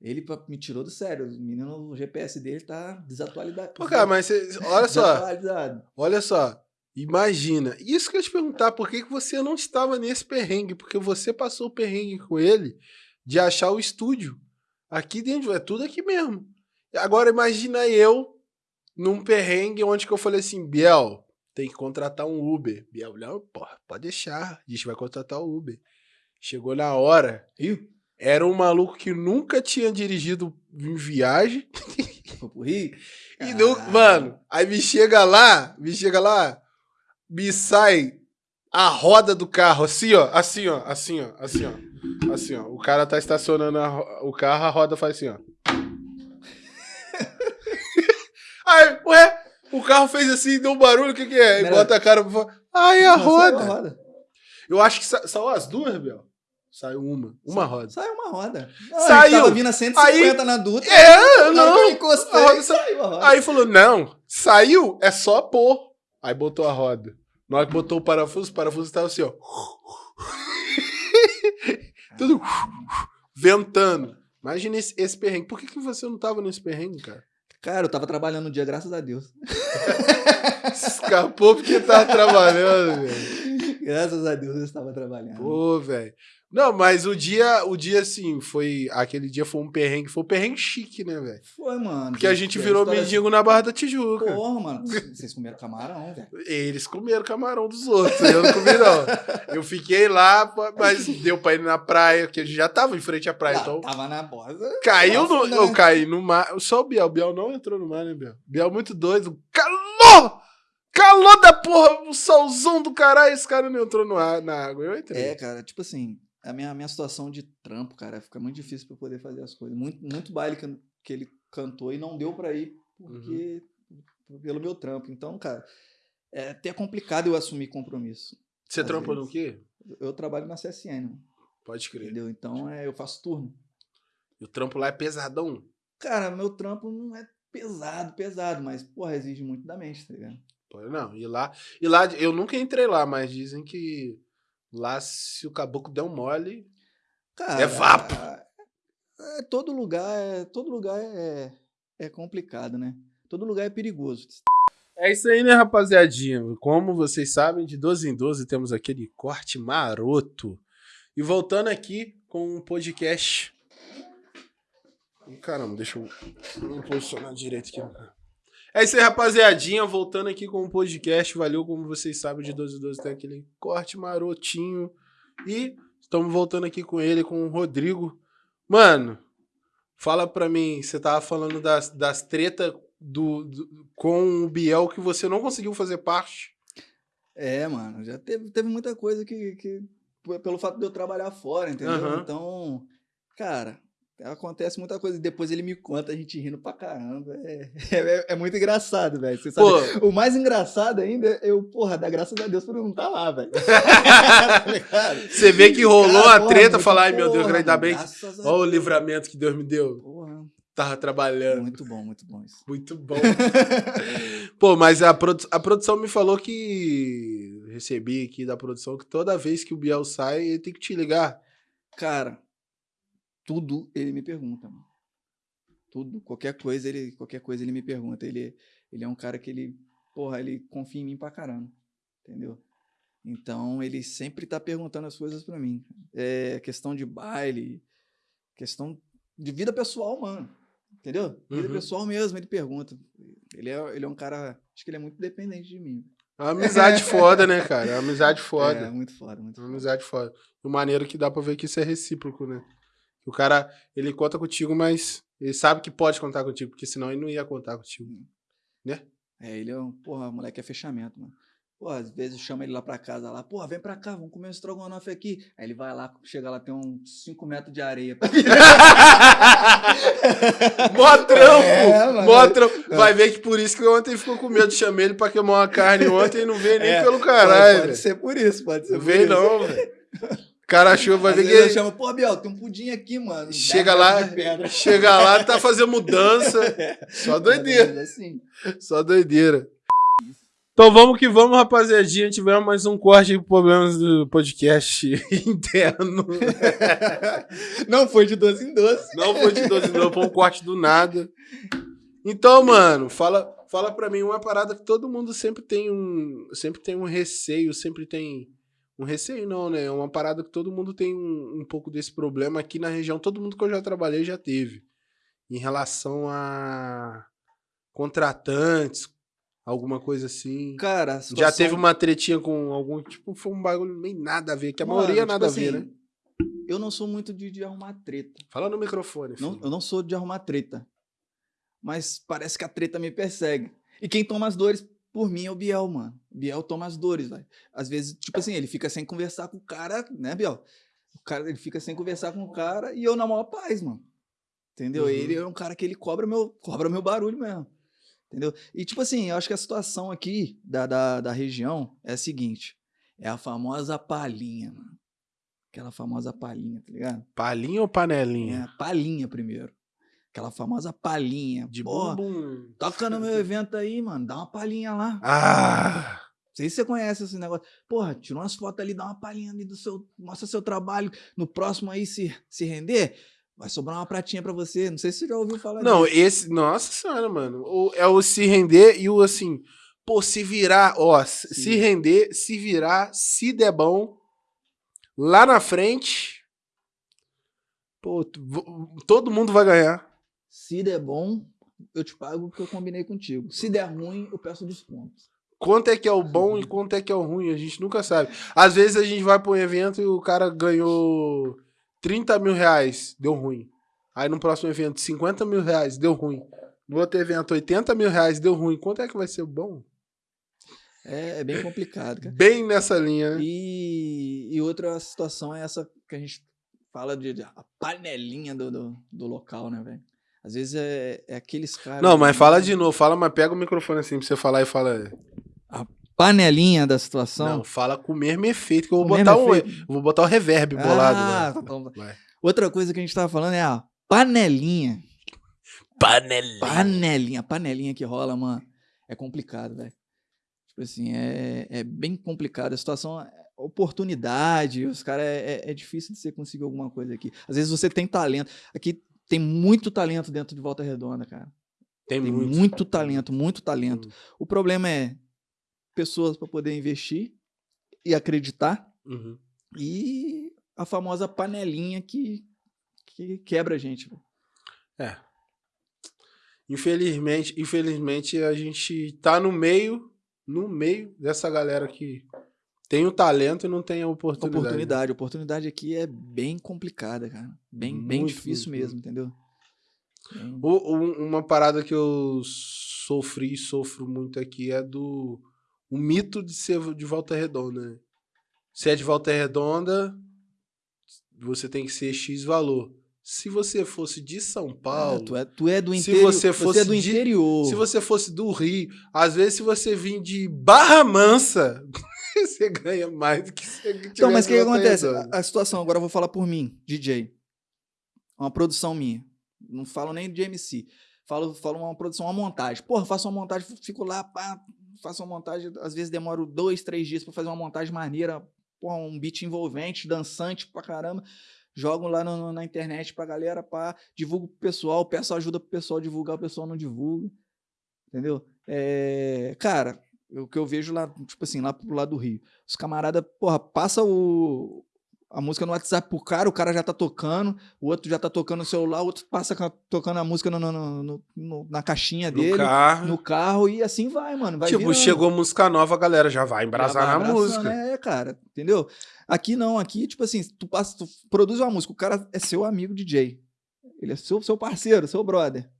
Ele me tirou do sério. O menino, o GPS dele tá desatualizado. Pô, cara, mas cê- olha só, olha só. Imagina. Isso que eu ia te perguntar, por que, que você não estava nesse perrengue? Porque você passou o perrengue com ele de achar o estúdio. Aqui dentro, é tudo aqui mesmo. Agora imagina eu num perrengue onde que eu falei assim, Biel, tem que contratar um Uber. Biel, não, porra, pode deixar. A gente vai contratar o Uber. Chegou na hora, era um maluco que nunca tinha dirigido em viagem. E não, mano, aí me chega lá, me chega lá, me sai a roda do carro, assim, ó, assim, ó, assim, ó, assim, ó, assim, ó. O cara tá estacionando o carro, a roda faz assim, ó. aí, ué, o carro fez assim, deu um barulho, o que que é? E bota a cara pra fora. Ai, a saiu roda. roda. Eu acho que sa saiu as duas, Bel. Saiu uma, uma roda. Saiu uma roda. Não, Saiu. Tava vindo a 150 na Dutra. É, que não. eu encostei, A roda sa- saiu a roda. Aí falou, não, saiu, é só pôr. Aí botou a roda. Na hora que botou o parafuso, o parafuso tava assim, ó. Tudo ventando. Imagina esse, esse perrengue. Por que, que você não tava nesse perrengue, cara? Cara, eu tava trabalhando no dia, graças a Deus. Escapou porque tava trabalhando, velho. Graças a Deus eu estava trabalhando. Pô, velho. Não, mas o dia, o dia, assim, foi. Aquele dia foi um perrengue, foi um perrengue chique, né, velho? Foi, mano. Porque a gente virou história- mendigo na Barra da Tijuca. Porra, mano. Vocês comeram camarão, velho. Eles comeram camarão dos outros, eu não comi, não. Eu fiquei lá, mas deu pra ir na praia, porque a gente já tava em frente à praia, Ah, então. Tava na borda. Caiu no. Nossa, Eu né? caí no mar. Só o Biel. O Biel não entrou no mar, né, Biel? Biel muito doido. Calor! Calor da porra! O solzão do caralho. Esse cara não entrou no ar, na água. Eu entrei. É, cara, tipo assim, a minha, minha situação de trampo, cara, fica muito difícil pra eu poder fazer as coisas. Muito, muito baile que, que ele cantou e não deu pra ir porque pelo meu trampo. Então, cara, é até complicado eu assumir compromisso. Você trampa no quê? Eu trabalho na CSN, Pode crer. entendeu? Então, é, eu faço turno. E o trampo lá é pesadão. Cara, meu trampo não é pesado, pesado, mas, porra, exige muito da mente, tá ligado? Pô, Não, e lá. E lá, eu nunca entrei lá, mas dizem que lá, se o caboclo der um mole. Cara, É vapo. É, todo lugar, é, todo lugar é, é complicado, né? Todo lugar é perigoso. É isso aí, né, rapaziadinha? Como vocês sabem, de 12 em 12 temos aquele corte maroto. E voltando aqui com um podcast. Caramba, deixa eu me posicionar direito aqui. É isso aí, rapaziadinha. Voltando aqui com um podcast. Valeu, como vocês sabem, de 12 em 12 tem aquele corte marotinho. E estamos voltando aqui com ele, com o Rodrigo. Mano, fala pra mim, você tava falando das, das tretas do, do- com o Biel que você não conseguiu fazer parte. É, mano, já teve, teve muita coisa que, que. Pelo fato de eu trabalhar fora, entendeu? Aham. Então, cara, acontece muita coisa. Depois ele me conta, a gente rindo pra caramba. É, é, é muito engraçado, velho. Você sabe. Pô, O mais engraçado ainda é eu, porra, dá graças a Deus por não estar lá, velho. Tá você vê que rolou Cara, a porra, treta, muito falar, ai meu Deus, porra, ainda bem Olha o livramento que Deus me deu. Porra, Tava trabalhando. muito bom, muito bom isso. Muito bom. Pô, mas a, produ- a produção me falou que. Recebi aqui da produção que toda vez que o Biel sai, ele tem que te ligar. Cara, tudo ele me pergunta, mano. Tudo, qualquer coisa ele, qualquer coisa ele me pergunta. Ele, ele é um cara que ele, porra, ele confia em mim pra caramba, entendeu? Então ele sempre tá perguntando as coisas pra mim. É questão de baile, questão de vida pessoal, mano. Entendeu? Vida Uhum. pessoal mesmo, ele pergunta. Ele é, ele é um cara, acho que ele é muito dependente de mim. É uma amizade foda, né, cara? É uma amizade foda. É, muito foda, muito É uma foda. amizade foda. E o maneiro que dá pra ver que isso é recíproco, né? O cara, ele conta contigo, mas ele sabe que pode contar contigo, porque senão ele não ia contar contigo. É, ele é um, porra, moleque é fechamento, mano. Pô, às vezes chama ele lá pra casa lá, porra, vem pra cá, vamos comer um estrogonofe aqui. Aí ele vai lá, chega lá, tem uns 5 metros de areia. Mó trampo! É, mano. mó trampo. Vai ver que por isso que ontem ficou com medo. Chamei ele pra queimar uma carne ontem e não veio nem É, pelo pode, caralho. pode velho. ser por isso, pode ser Não por veio isso. não, velho. O cara achou, vai ver vezes ele que chama, pô, Biel, tem um pudim aqui, mano. Chega lá, chega lá, tá fazendo mudança. Só doideira. Mas Assim. Só doideira. Então vamos que vamos, rapaziadinha. Tivemos mais um corte de problemas do podcast interno. Não foi de 12 em 12. Não foi de 12 não, foi um corte do nada. Então, mano, fala, fala pra mim uma parada que todo mundo sempre tem um, sempre tem um receio, sempre tem um receio não, né? É uma parada que todo mundo tem um, um pouco desse problema aqui na região, todo mundo que eu já trabalhei já teve. Em relação a contratantes, alguma coisa assim. Cara, a Já situação- teve uma tretinha com algum, tipo, foi um bagulho meio nada a ver, que a Mano, maioria tipo nada a ver, assim, né? Eu não sou muito de, de arrumar treta. Fala no microfone, Não, eu não sou de arrumar treta. Mas parece que a treta me persegue. E quem toma as dores por mim é o Biel, mano. Biel toma as dores, velho. Às vezes, tipo assim, ele fica sem conversar com o cara, né, Biel? O cara, ele fica sem conversar com o cara e eu na maior paz, mano. Entendeu? Uhum. Ele é um cara que ele cobra meu, cobra meu barulho mesmo. Entendeu? E tipo assim, eu acho que a situação aqui da, da, da região é a seguinte. É a famosa palhinha, mano. Aquela famosa palhinha, tá ligado? Palinha ou panelinha? É, palhinha primeiro. Aquela famosa palhinha. De Pô, bumbum. toca no meu evento aí, mano. Dá uma palhinha lá. Ah! Não sei se você conhece esse negócio. Porra, tira umas fotos ali, dá uma palhinha ali do seu. Mostra seu trabalho. No próximo aí, se, se render, vai sobrar uma pratinha pra você. Não sei se você já ouviu falar Não, disso. esse. Nossa senhora, mano. O- é o se render e o assim. Pô, se virar, ó, se se Sim. render, se virar, se der bom, lá na frente, Pô, todo mundo vai ganhar. Se der bom, eu te pago o que eu combinei contigo. Se der ruim, eu peço desconto. Quanto é que é o bom e quanto é que é o ruim, a gente nunca sabe. Às vezes a gente vai pra um evento e o cara ganhou 30 mil reais, deu ruim. Aí no próximo evento, 50 mil reais, deu ruim. No outro evento, 80 mil reais, deu ruim. Quanto é que vai ser bom? É, é bem complicado, cara. Bem nessa linha, né? E, e outra situação é essa que a gente fala de, de a panelinha do, do, do local, né, velho? Às vezes é, é aqueles caras. Não, mas fala de novo, fala, mas pega o microfone assim pra você falar e fala. Panelinha da situação. Não, fala com o mesmo efeito que eu vou O botar um. efeito. Vou botar o reverb bolado. Ah, né? tá bom. Outra coisa que a gente tava falando é a panelinha. Panelinha. Panelinha. Panelinha que rola, mano. É complicado, velho. Tipo assim, é, é bem complicado. A situação é oportunidade. Os caras é, é, é difícil de você conseguir alguma coisa aqui. Às vezes você tem talento. Aqui tem muito talento dentro de Volta Redonda, cara. Tem, Tem muito. muito, talento, muito talento. Muito. O problema é pessoas para poder investir e acreditar Uhum. e a famosa panelinha que, que quebra a gente. É. Infelizmente, infelizmente a gente tá no meio, no meio dessa galera que tem o talento e não tem a oportunidade. Oportunidade. Oportunidade aqui é bem complicada, cara. Bem, bem Muito, difícil muito, mesmo, entendeu? Bem- O- um- uma parada que eu sofri e sofro muito aqui é do o mito de ser de volta redonda. né? Se é de volta redonda, você tem que ser X valor. Se você fosse de São Ah, Paulo, tu, é, tu é do Se interior. você é fosse do de- interior. Se você fosse do Rio, às vezes se você vir de Barra Mansa, você ganha mais do que se Então, mas o que, que acontece? A, a situação, agora eu vou falar por mim, DJ. Uma produção minha. Não falo nem de MC. Falo, falo uma produção, uma montagem. Porra, faço uma montagem, fico lá, pá, faço uma montagem. Às vezes demoro dois, três dias pra fazer uma montagem maneira. Porra, um beat envolvente, dançante pra caramba. Jogo lá no- no- na internet pra galera, pá, divulgo pro pessoal, peço ajuda pro pessoal divulgar, o pessoal não divulga. Entendeu? É, cara, o que eu vejo lá, tipo assim, lá pro lado do Rio. Os camaradas, porra, passa o, a música no WhatsApp pro cara, o cara já tá tocando, o outro já tá tocando no celular, o outro passa ca- tocando a música no- no- no- no- no- na caixinha no dele, carro. no carro, e assim vai, mano. Vai tipo, virando. chegou música nova, a galera já vai Já embrasar vai na música. É, cara, entendeu? Aqui não, aqui, tipo assim, tu, passa, tu produz uma música, o cara é seu amigo DJ. Ele é seu, seu parceiro, seu brother.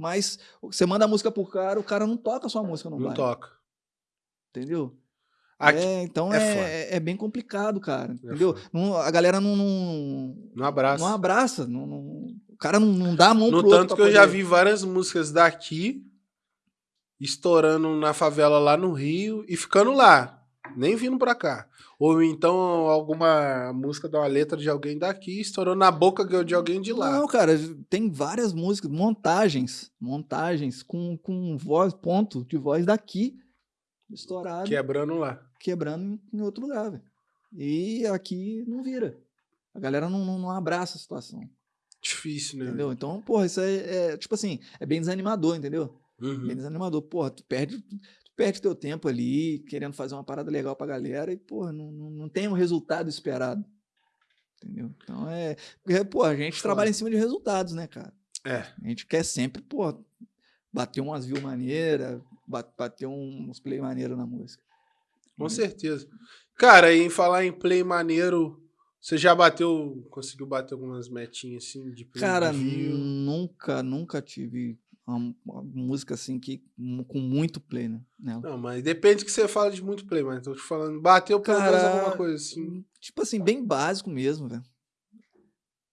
Mas você manda a música pro cara, o cara não toca a sua música no Não baile. toca. Entendeu? Aqui, é, então é é, é, bem complicado, cara. Entendeu? foda. Não- a galera não, não, no abraço. não abraça. Não, não- o cara não, não dá a mão No pro tanto que eu já poder- vi várias músicas daqui estourando na favela lá no Rio e ficando lá, nem vindo pra cá. Ou então alguma música de uma letra de alguém daqui estourou na boca de alguém de lá. Não, cara, tem várias músicas, montagens, montagens com, com voz, ponto de voz daqui, estourado, Quebrando lá. quebrando em- outro lugar, velho. E aqui não vira. A galera não, não, não abraça a situação, Difícil, né? entendeu? Então, porra, isso é, é, tipo assim, é bem desanimador, entendeu? Uhum. Bem desanimador. Porra, tu perde, perde teu tempo ali, querendo fazer uma parada legal pra galera e, porra, não, não, não tem o resultado esperado. Entendeu? Então é. Porque, pô, a gente trabalha em cima de resultados, né, cara? É. A gente quer sempre, pô, bater umas views maneiras, ba- bater uns play maneiro na música. Com certeza. Cara, e em falar em play maneiro, você já bateu, conseguiu bater algumas metinhas assim de play Cara, nunca, nunca tive uma, uma música assim que com muito play, né? nela. Não, mas depende que você fala de muito play, mas tô te falando, bateu pelo menos alguma coisa assim. Tipo assim, bem básico mesmo, velho.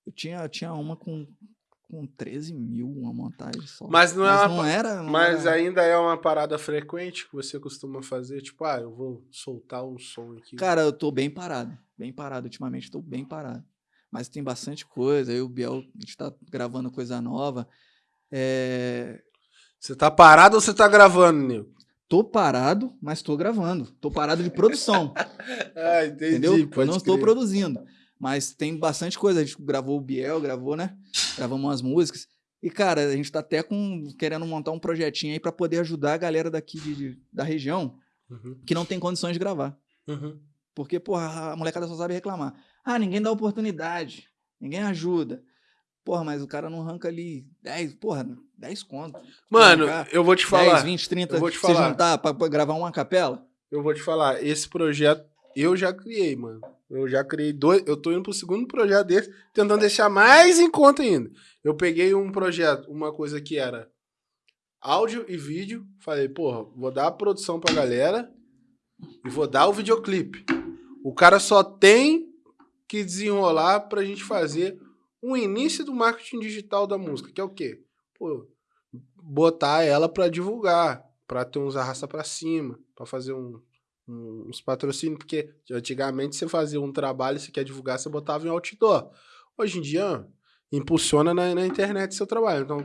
Eu tinha, eu tinha uma com, com 13 mil, uma montagem só. Mas não é uma não era. não Mas era- ainda é uma parada frequente que você costuma fazer, tipo, ah, eu vou soltar um som aqui. Cara, eu tô bem parado. Bem parado. Ultimamente tô bem parado. Mas tem bastante coisa. E o Biel, a gente tá gravando coisa nova. É, Você tá parado ou você tá gravando, Nil? Tô parado, mas tô gravando. Tô parado de produção. Ah, entendi. entendeu? Eu não estou produzindo. Mas tem bastante coisa. A gente gravou o Biel, gravou, né? Gravamos umas músicas. E, cara, a gente tá até com, querendo montar um projetinho aí pra poder ajudar a galera daqui de- de- da região Uhum, que não tem condições de gravar. uhum. Porque, porra, a molecada só sabe reclamar. Ah, ninguém dá oportunidade. ninguém ajuda. Porra, mas o cara não arranca ali 10, porra, 10 conto. Mano, Arrancar eu vou te 10, falar. 20, 30, eu vou te se falar. juntar pra, pra gravar uma capela. Eu vou te falar. Esse projeto eu já criei, mano. Eu já criei dois. Eu tô indo pro segundo projeto desse, tentando deixar mais em conta ainda. Eu peguei um projeto, uma coisa que era áudio e vídeo. Falei, porra, vou dar a produção pra galera e vou dar o videoclipe. O cara só tem que desenrolar pra gente fazer o início do marketing digital da música, que é o quê? Pô, botar ela pra divulgar, pra ter uns arrasta pra cima, pra fazer um, um- uns patrocínios, porque antigamente você fazia um trabalho, você quer divulgar, você botava em outdoor. Hoje em dia, impulsiona na, na internet seu trabalho. Então,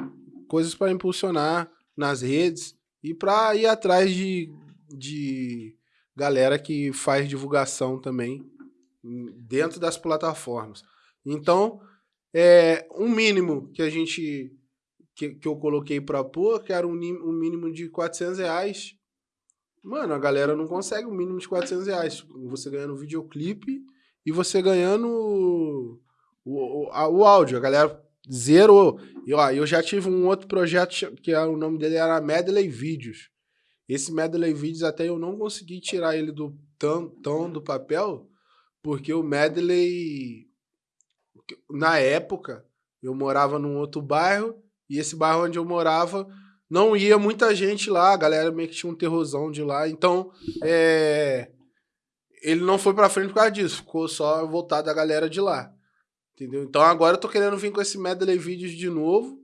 coisas pra impulsionar nas redes e pra ir atrás de, de galera que faz divulgação também hum, dentro das plataformas. Então, é um mínimo que a gente que, que eu coloquei pra pôr, que era um, um mínimo de 400 reais. Mano, a galera não consegue um mínimo de 400 reais. Você ganhando videoclipe e você ganhando o, o, a- o áudio. A galera zerou. E, ó, eu já tive um outro projeto que era, o nome dele era Medley Vídeos. Esse Medley Vídeos até eu não consegui tirar ele do tão, tão do papel, porque o Medley, na época, eu morava num outro bairro, e esse bairro onde eu morava não ia muita gente lá, a galera meio que tinha um terrorzão de lá, então é, ele não foi pra frente por causa disso, ficou só voltado a galera de lá. Entendeu? Então agora eu tô querendo vir com esse medley vídeos de novo,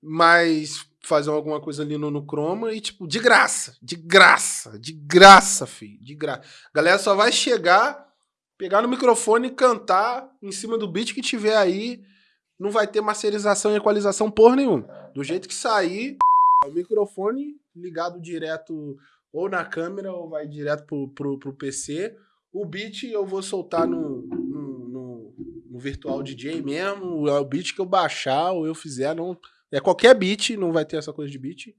mas fazer alguma coisa ali no, no Chroma e tipo, de graça, de graça, de graça, filho, de graça. A galera só vai chegar, pegar no microfone e cantar em cima do beat que tiver aí, não vai ter masterização e equalização porra nenhuma. Do jeito que sair, o microfone ligado direto ou na câmera ou vai direto pro, pro, pro PC. O beat eu vou soltar no, no, no, no virtual DJ mesmo. É o beat que eu baixar ou eu fizer. Não, é qualquer beat, não vai ter essa coisa de beat.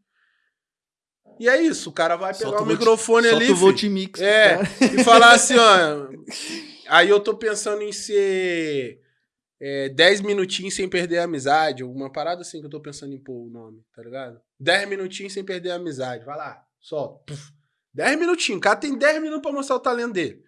E é isso, o cara vai pegar Solta o o microfone Solta ali o Volt Mix. É. e falar assim, ó. Aí eu tô pensando em ser é, 10 minutinhos sem perder a amizade, alguma parada assim que eu tô pensando em pôr o nome, tá ligado? 10 minutinhos sem perder a amizade, vai lá, solta. Puf. 10 minutinhos, o cara tem 10 minutos pra mostrar o talento dele.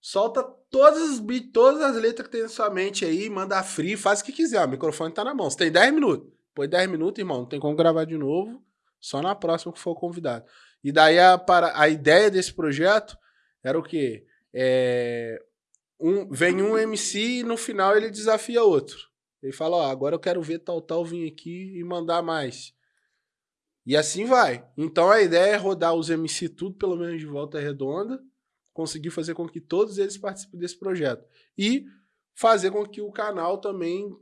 Solta todas as todas as letras que tem na sua mente aí, manda free, faz o que quiser, o microfone tá na mão. Você tem 10 minutos. Põe 10 minutos, irmão, não tem como gravar de novo, só na próxima que for convidado. E daí a, para, a ideia desse projeto era o quê? É, um, vem um MC e no final ele desafia outro. Ele fala, ó, agora eu quero ver tal, tal vir aqui e mandar mais. E assim vai. Então a ideia é rodar os MC tudo, pelo menos de volta redonda, conseguir fazer com que todos eles participem desse projeto. E fazer com que o canal também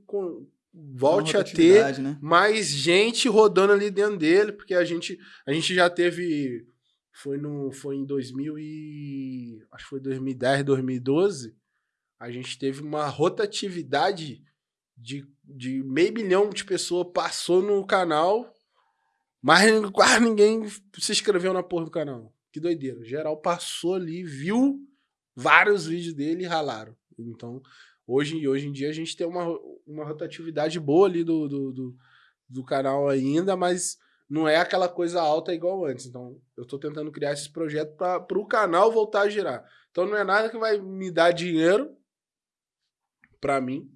volte a ter né? mais gente rodando ali dentro dele, porque a gente, a gente já teve foi no foi em 2000 e acho que foi 2010, 2012, a gente teve uma rotatividade de, de meio milhão de pessoas passou no canal, mas quase ninguém se inscreveu na porra do canal. Que doideira. Geral passou ali, viu vários vídeos dele e ralaram. Então, hoje, hoje em dia a gente tem uma, uma rotatividade boa ali do, do, do, do canal ainda, mas não é aquela coisa alta igual antes. Então, eu tô tentando criar esse projeto para o canal voltar a girar. Então, não é nada que vai me dar dinheiro para mim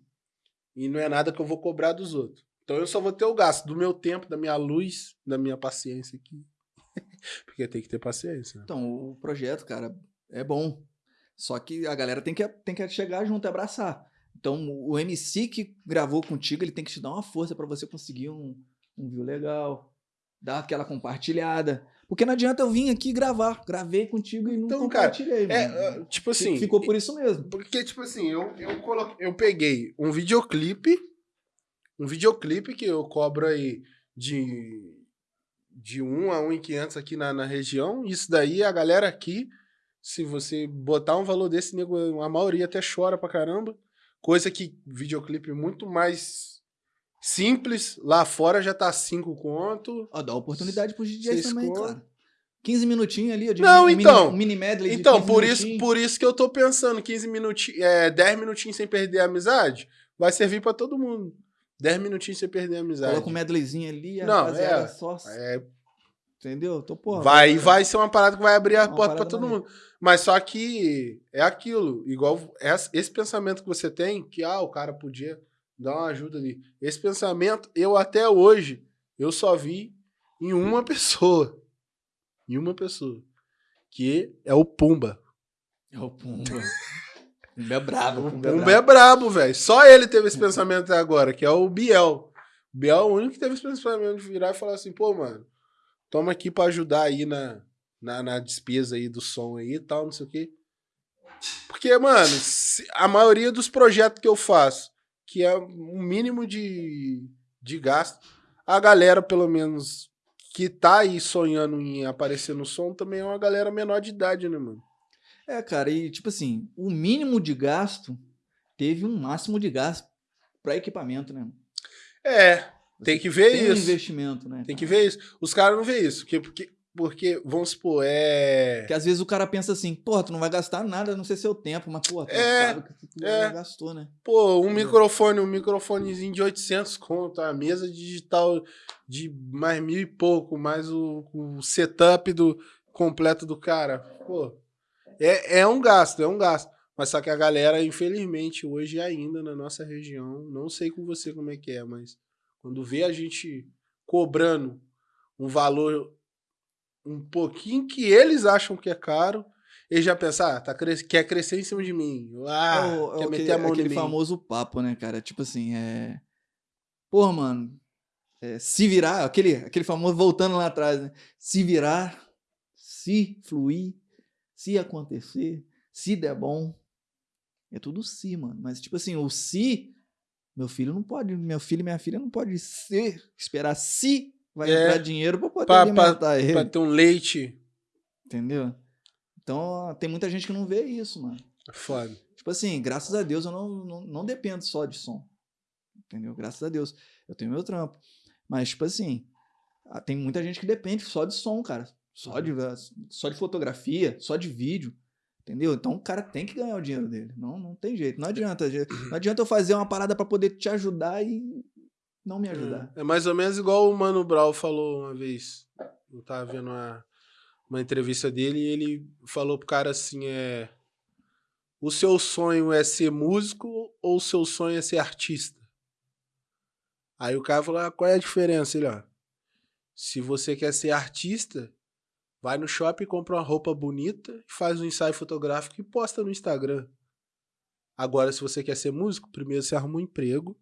e não é nada que eu vou cobrar dos outros. Então, eu só vou ter o gasto do meu tempo, da minha luz, da minha paciência aqui. Porque tem que ter paciência. né? Então, o projeto, cara, é bom. Só que a galera tem que, tem que chegar junto e abraçar. Então, o MC que gravou contigo, ele tem que te dar uma força pra você conseguir um, um view legal, dar aquela compartilhada. Porque não adianta eu vir aqui gravar. Gravei contigo e não Então, cara, compartilhei, mano. é, tipo assim, Ficou por isso mesmo. Porque, tipo assim, eu, eu, coloquei, eu peguei um videoclipe, um videoclipe que eu cobro aí de, de 1 a 1,500 aqui na, na região. Isso daí, a galera aqui, se você botar um valor desse, nego, a maioria até chora pra caramba. Coisa que videoclipe muito mais simples, lá fora já tá 5 conto. Ó, dá oportunidade pros DJs também, contam. cara. 15 minutinhos ali, ó, de Não, um então. Mini, um mini medley Então, 15 por isso, por isso que eu tô pensando, 15 minutinhos, é, 10 minutinhos sem perder a amizade, vai servir pra todo mundo. 10 minutinhos sem perder a amizade. Coloca um medleyzinho ali, a Não, é. só. É, Entendeu? Então, porra. vai, vai ser uma parada que vai abrir a Uma porta pra todo maneira. mundo. Mas só que é aquilo, igual essa- esse pensamento que você tem, que ah, o cara podia dar uma ajuda ali. Esse pensamento, eu até hoje, eu só vi em uma pessoa. Em uma pessoa. Que é o Pumba. É o Pumba. Pumba é brabo. O Pumba, Pumba é é brabo, velho. Só ele teve esse pensamento até agora, que é o Biel. O Biel é o único que teve esse pensamento de virar e falar assim, pô, mano, toma aqui pra ajudar aí na, na, na despesa aí do som aí e tal, não sei o quê. Porque, mano, a maioria dos projetos que eu faço, que é um mínimo de, de gasto, a galera, pelo menos, que tá aí sonhando em aparecer no som, também é uma galera menor de idade, né, mano? É, cara, e tipo assim, o mínimo de gasto teve um máximo de gasto pra equipamento, né? É, tem que ver tem um isso. investimento, né? Tem que ver isso. Os caras não veem isso. Porque, porque, porque, vamos supor, é. Porque às vezes o cara pensa assim, porra, tu não vai gastar nada, não sei seu tempo, mas porra, tu É, sabe que tu é. já gastou, né? Pô, um microfone, um microfonezinho de 800 conto, a mesa digital de mais mil e pouco, mais o, o setup do completo do cara. Pô, é, é um gasto, é um gasto. Mas só que a galera, infelizmente, hoje ainda na nossa região, não sei com você como é que é, mas quando vê a gente cobrando um valor um pouquinho que eles acham que é caro, eles já pensam, ah, tá cres- quer crescer em cima de mim. Ah, é o, é quer meter aquele, a mão aquele mim. famoso papo, né, cara? Tipo assim, é. Porra, mano. é, se virar, aquele, aquele famoso voltando lá atrás, né? Se virar, se fluir, se acontecer, se der bom. É tudo se, mano. Mas, tipo assim, o se, meu filho não pode, meu filho e minha filha não pode ser, esperar se vai É, entrar dinheiro pra poder pra- alimentar ele. Pra ter um leite. Entendeu? Então, tem muita gente que não vê isso, mano. é Foda. Tipo assim, graças a Deus eu não, não, não dependo só de som. Entendeu? Graças a Deus. Eu tenho meu trampo. Mas, tipo assim, tem muita gente que depende só de som, cara. Só de, só de fotografia, só de vídeo. Entendeu? Então o cara tem que ganhar o dinheiro dele. Não, não tem jeito. Não adianta. Não adianta eu fazer uma parada pra poder te ajudar e não me ajudar. É mais ou menos igual o Mano Brown falou uma vez. Eu tava vendo uma, uma entrevista dele e ele falou pro cara assim: é. O seu sonho é ser músico ou o seu sonho é ser artista? Aí o cara falou: ah, qual é a diferença? Ele, ó. Se você quer ser artista, vai no shopping, compra uma roupa bonita, faz um ensaio fotográfico e posta no Instagram. Agora, se você quer ser músico, primeiro você arruma um emprego.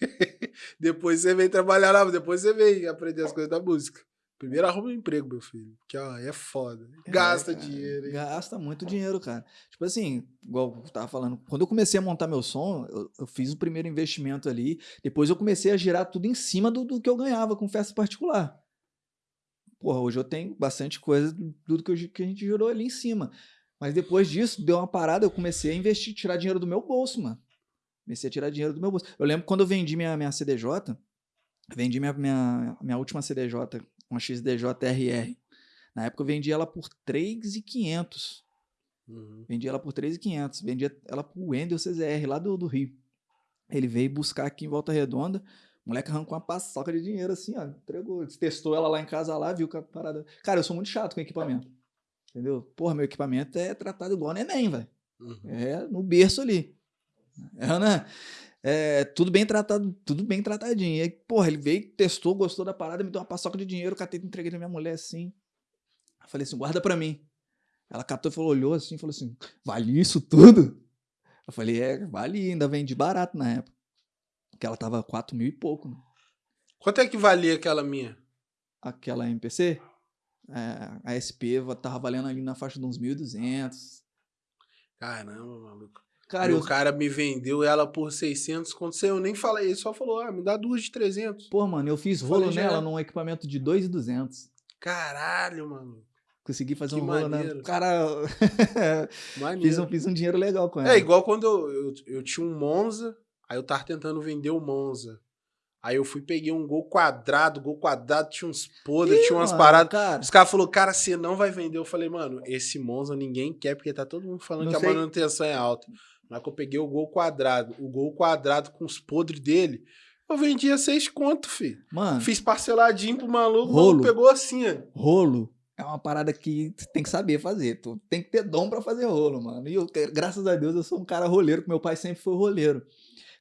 depois você vem trabalhar lá, depois você vem aprender as coisas da música. Primeiro arruma um emprego, meu filho. Que ó, é foda. Gasta É, cara, dinheiro, hein? Gasta muito dinheiro, cara. Tipo assim, igual eu tava falando, quando eu comecei a montar meu som, eu, eu fiz o primeiro investimento ali, depois eu comecei a girar tudo em cima do, do que eu ganhava com festa particular. Porra, hoje eu tenho bastante coisa do, do que, eu que a gente girou ali em cima. Mas depois disso, deu uma parada, eu comecei a investir, tirar dinheiro do meu bolso, mano. Comecei a tirar dinheiro do meu bolso. Eu lembro quando eu vendi minha, minha CDJ, vendi minha, minha, minha última CDJ, uma XDJ RR. Na época eu vendi ela por 3,500. Uhum. Vendi ela por 3,500. Vendi ela pro Wendel CZR, lá do, do Rio. Ele veio buscar aqui em Volta Redonda. O moleque arrancou uma paçoca de dinheiro assim, ó. Entregou. Testou ela lá em casa lá, viu que a parada. Cara, eu sou muito chato com equipamento. Entendeu? Porra, meu equipamento é tratado igual neném, velho. Uhum. É no berço ali. É, né? É, tudo bem tratado, tudo bem tratadinho. E aí, porra, ele veio, testou, gostou da parada, me deu uma paçoca de dinheiro, catei, entreguei pra minha mulher assim. Eu falei assim, guarda pra mim. Ela catou e falou, olhou assim, falou assim, vale isso tudo? Eu falei, é, vale, ainda vendi barato na época. Porque ela tava 4 mil e pouco, né? Quanto é que valia aquela minha? Aquela MPC, é, a SP va- tava valendo ali na faixa de uns 1.200. Caramba, maluco. Cara, e eu, o cara me vendeu ela por 600. Quando eu nem falei, ele só falou: ah, me dá duas de 300. pô, mano, eu fiz Falei, rolo já nela é. num equipamento de 2.200. Caralho, mano. Consegui fazer Que um rolo na. Cara, fiz, um, fiz um dinheiro legal com ela. É igual quando eu, eu, eu tinha um Monza, aí eu tava tentando vender o Monza. Aí eu fui, peguei um gol quadrado, gol quadrado tinha uns podres, tinha umas mano, paradas. Cara, Os caras falaram, cara, você não vai vender. Eu falei, mano, esse Monza ninguém quer, porque tá todo mundo falando Não que sei. a manutenção é alta. Mas que eu peguei o gol quadrado, o gol quadrado com os podres dele, eu vendia seis conto, filho. mano, Fiz parceladinho pro maluco, o Rolo. maluco pegou assim, ó. rolo é uma parada que tu tem que saber fazer. Tu tem que ter dom pra fazer rolo, mano. E eu, graças a Deus, eu sou um cara roleiro, que meu pai sempre foi roleiro.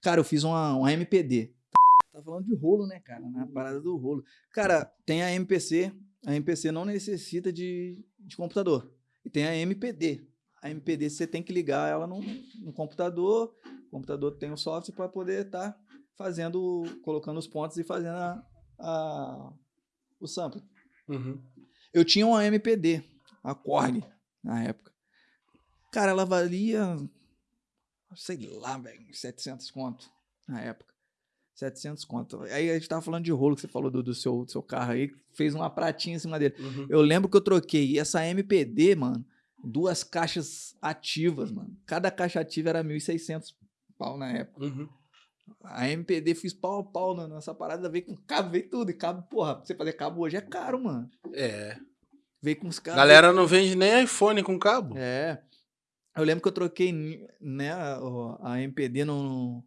Cara, eu fiz uma, uma MPD. Tá falando de rolo, né, cara? Na parada do rolo. Cara, tem a MPC. A MPC não necessita de, de computador. E tem a MPD. A MPD você tem que ligar ela no, no computador. O computador tem o software para poder estar fazendo, colocando os pontos e fazendo a, a- o sample. Uhum. Eu tinha uma MPD, a Korg, na época. Cara, ela valia, sei lá, velho, 700 conto na época. 700 conto. Aí a gente tava falando de rolo, que você falou do, do seu, do seu carro aí, fez uma pratinha em cima dele. Uhum. Eu lembro que eu troquei essa MPD, mano, duas caixas ativas, mano. Cada caixa ativa era 1.600 pau na época. Uhum. A MPD fiz pau a pau na- nessa parada, veio com cabo, veio tudo. E cabo, porra, pra você fazer cabo hoje é caro, mano. É. Veio com os cabos. Galera não vende nem iPhone com cabo. É. Eu lembro que eu troquei né, a MPD no,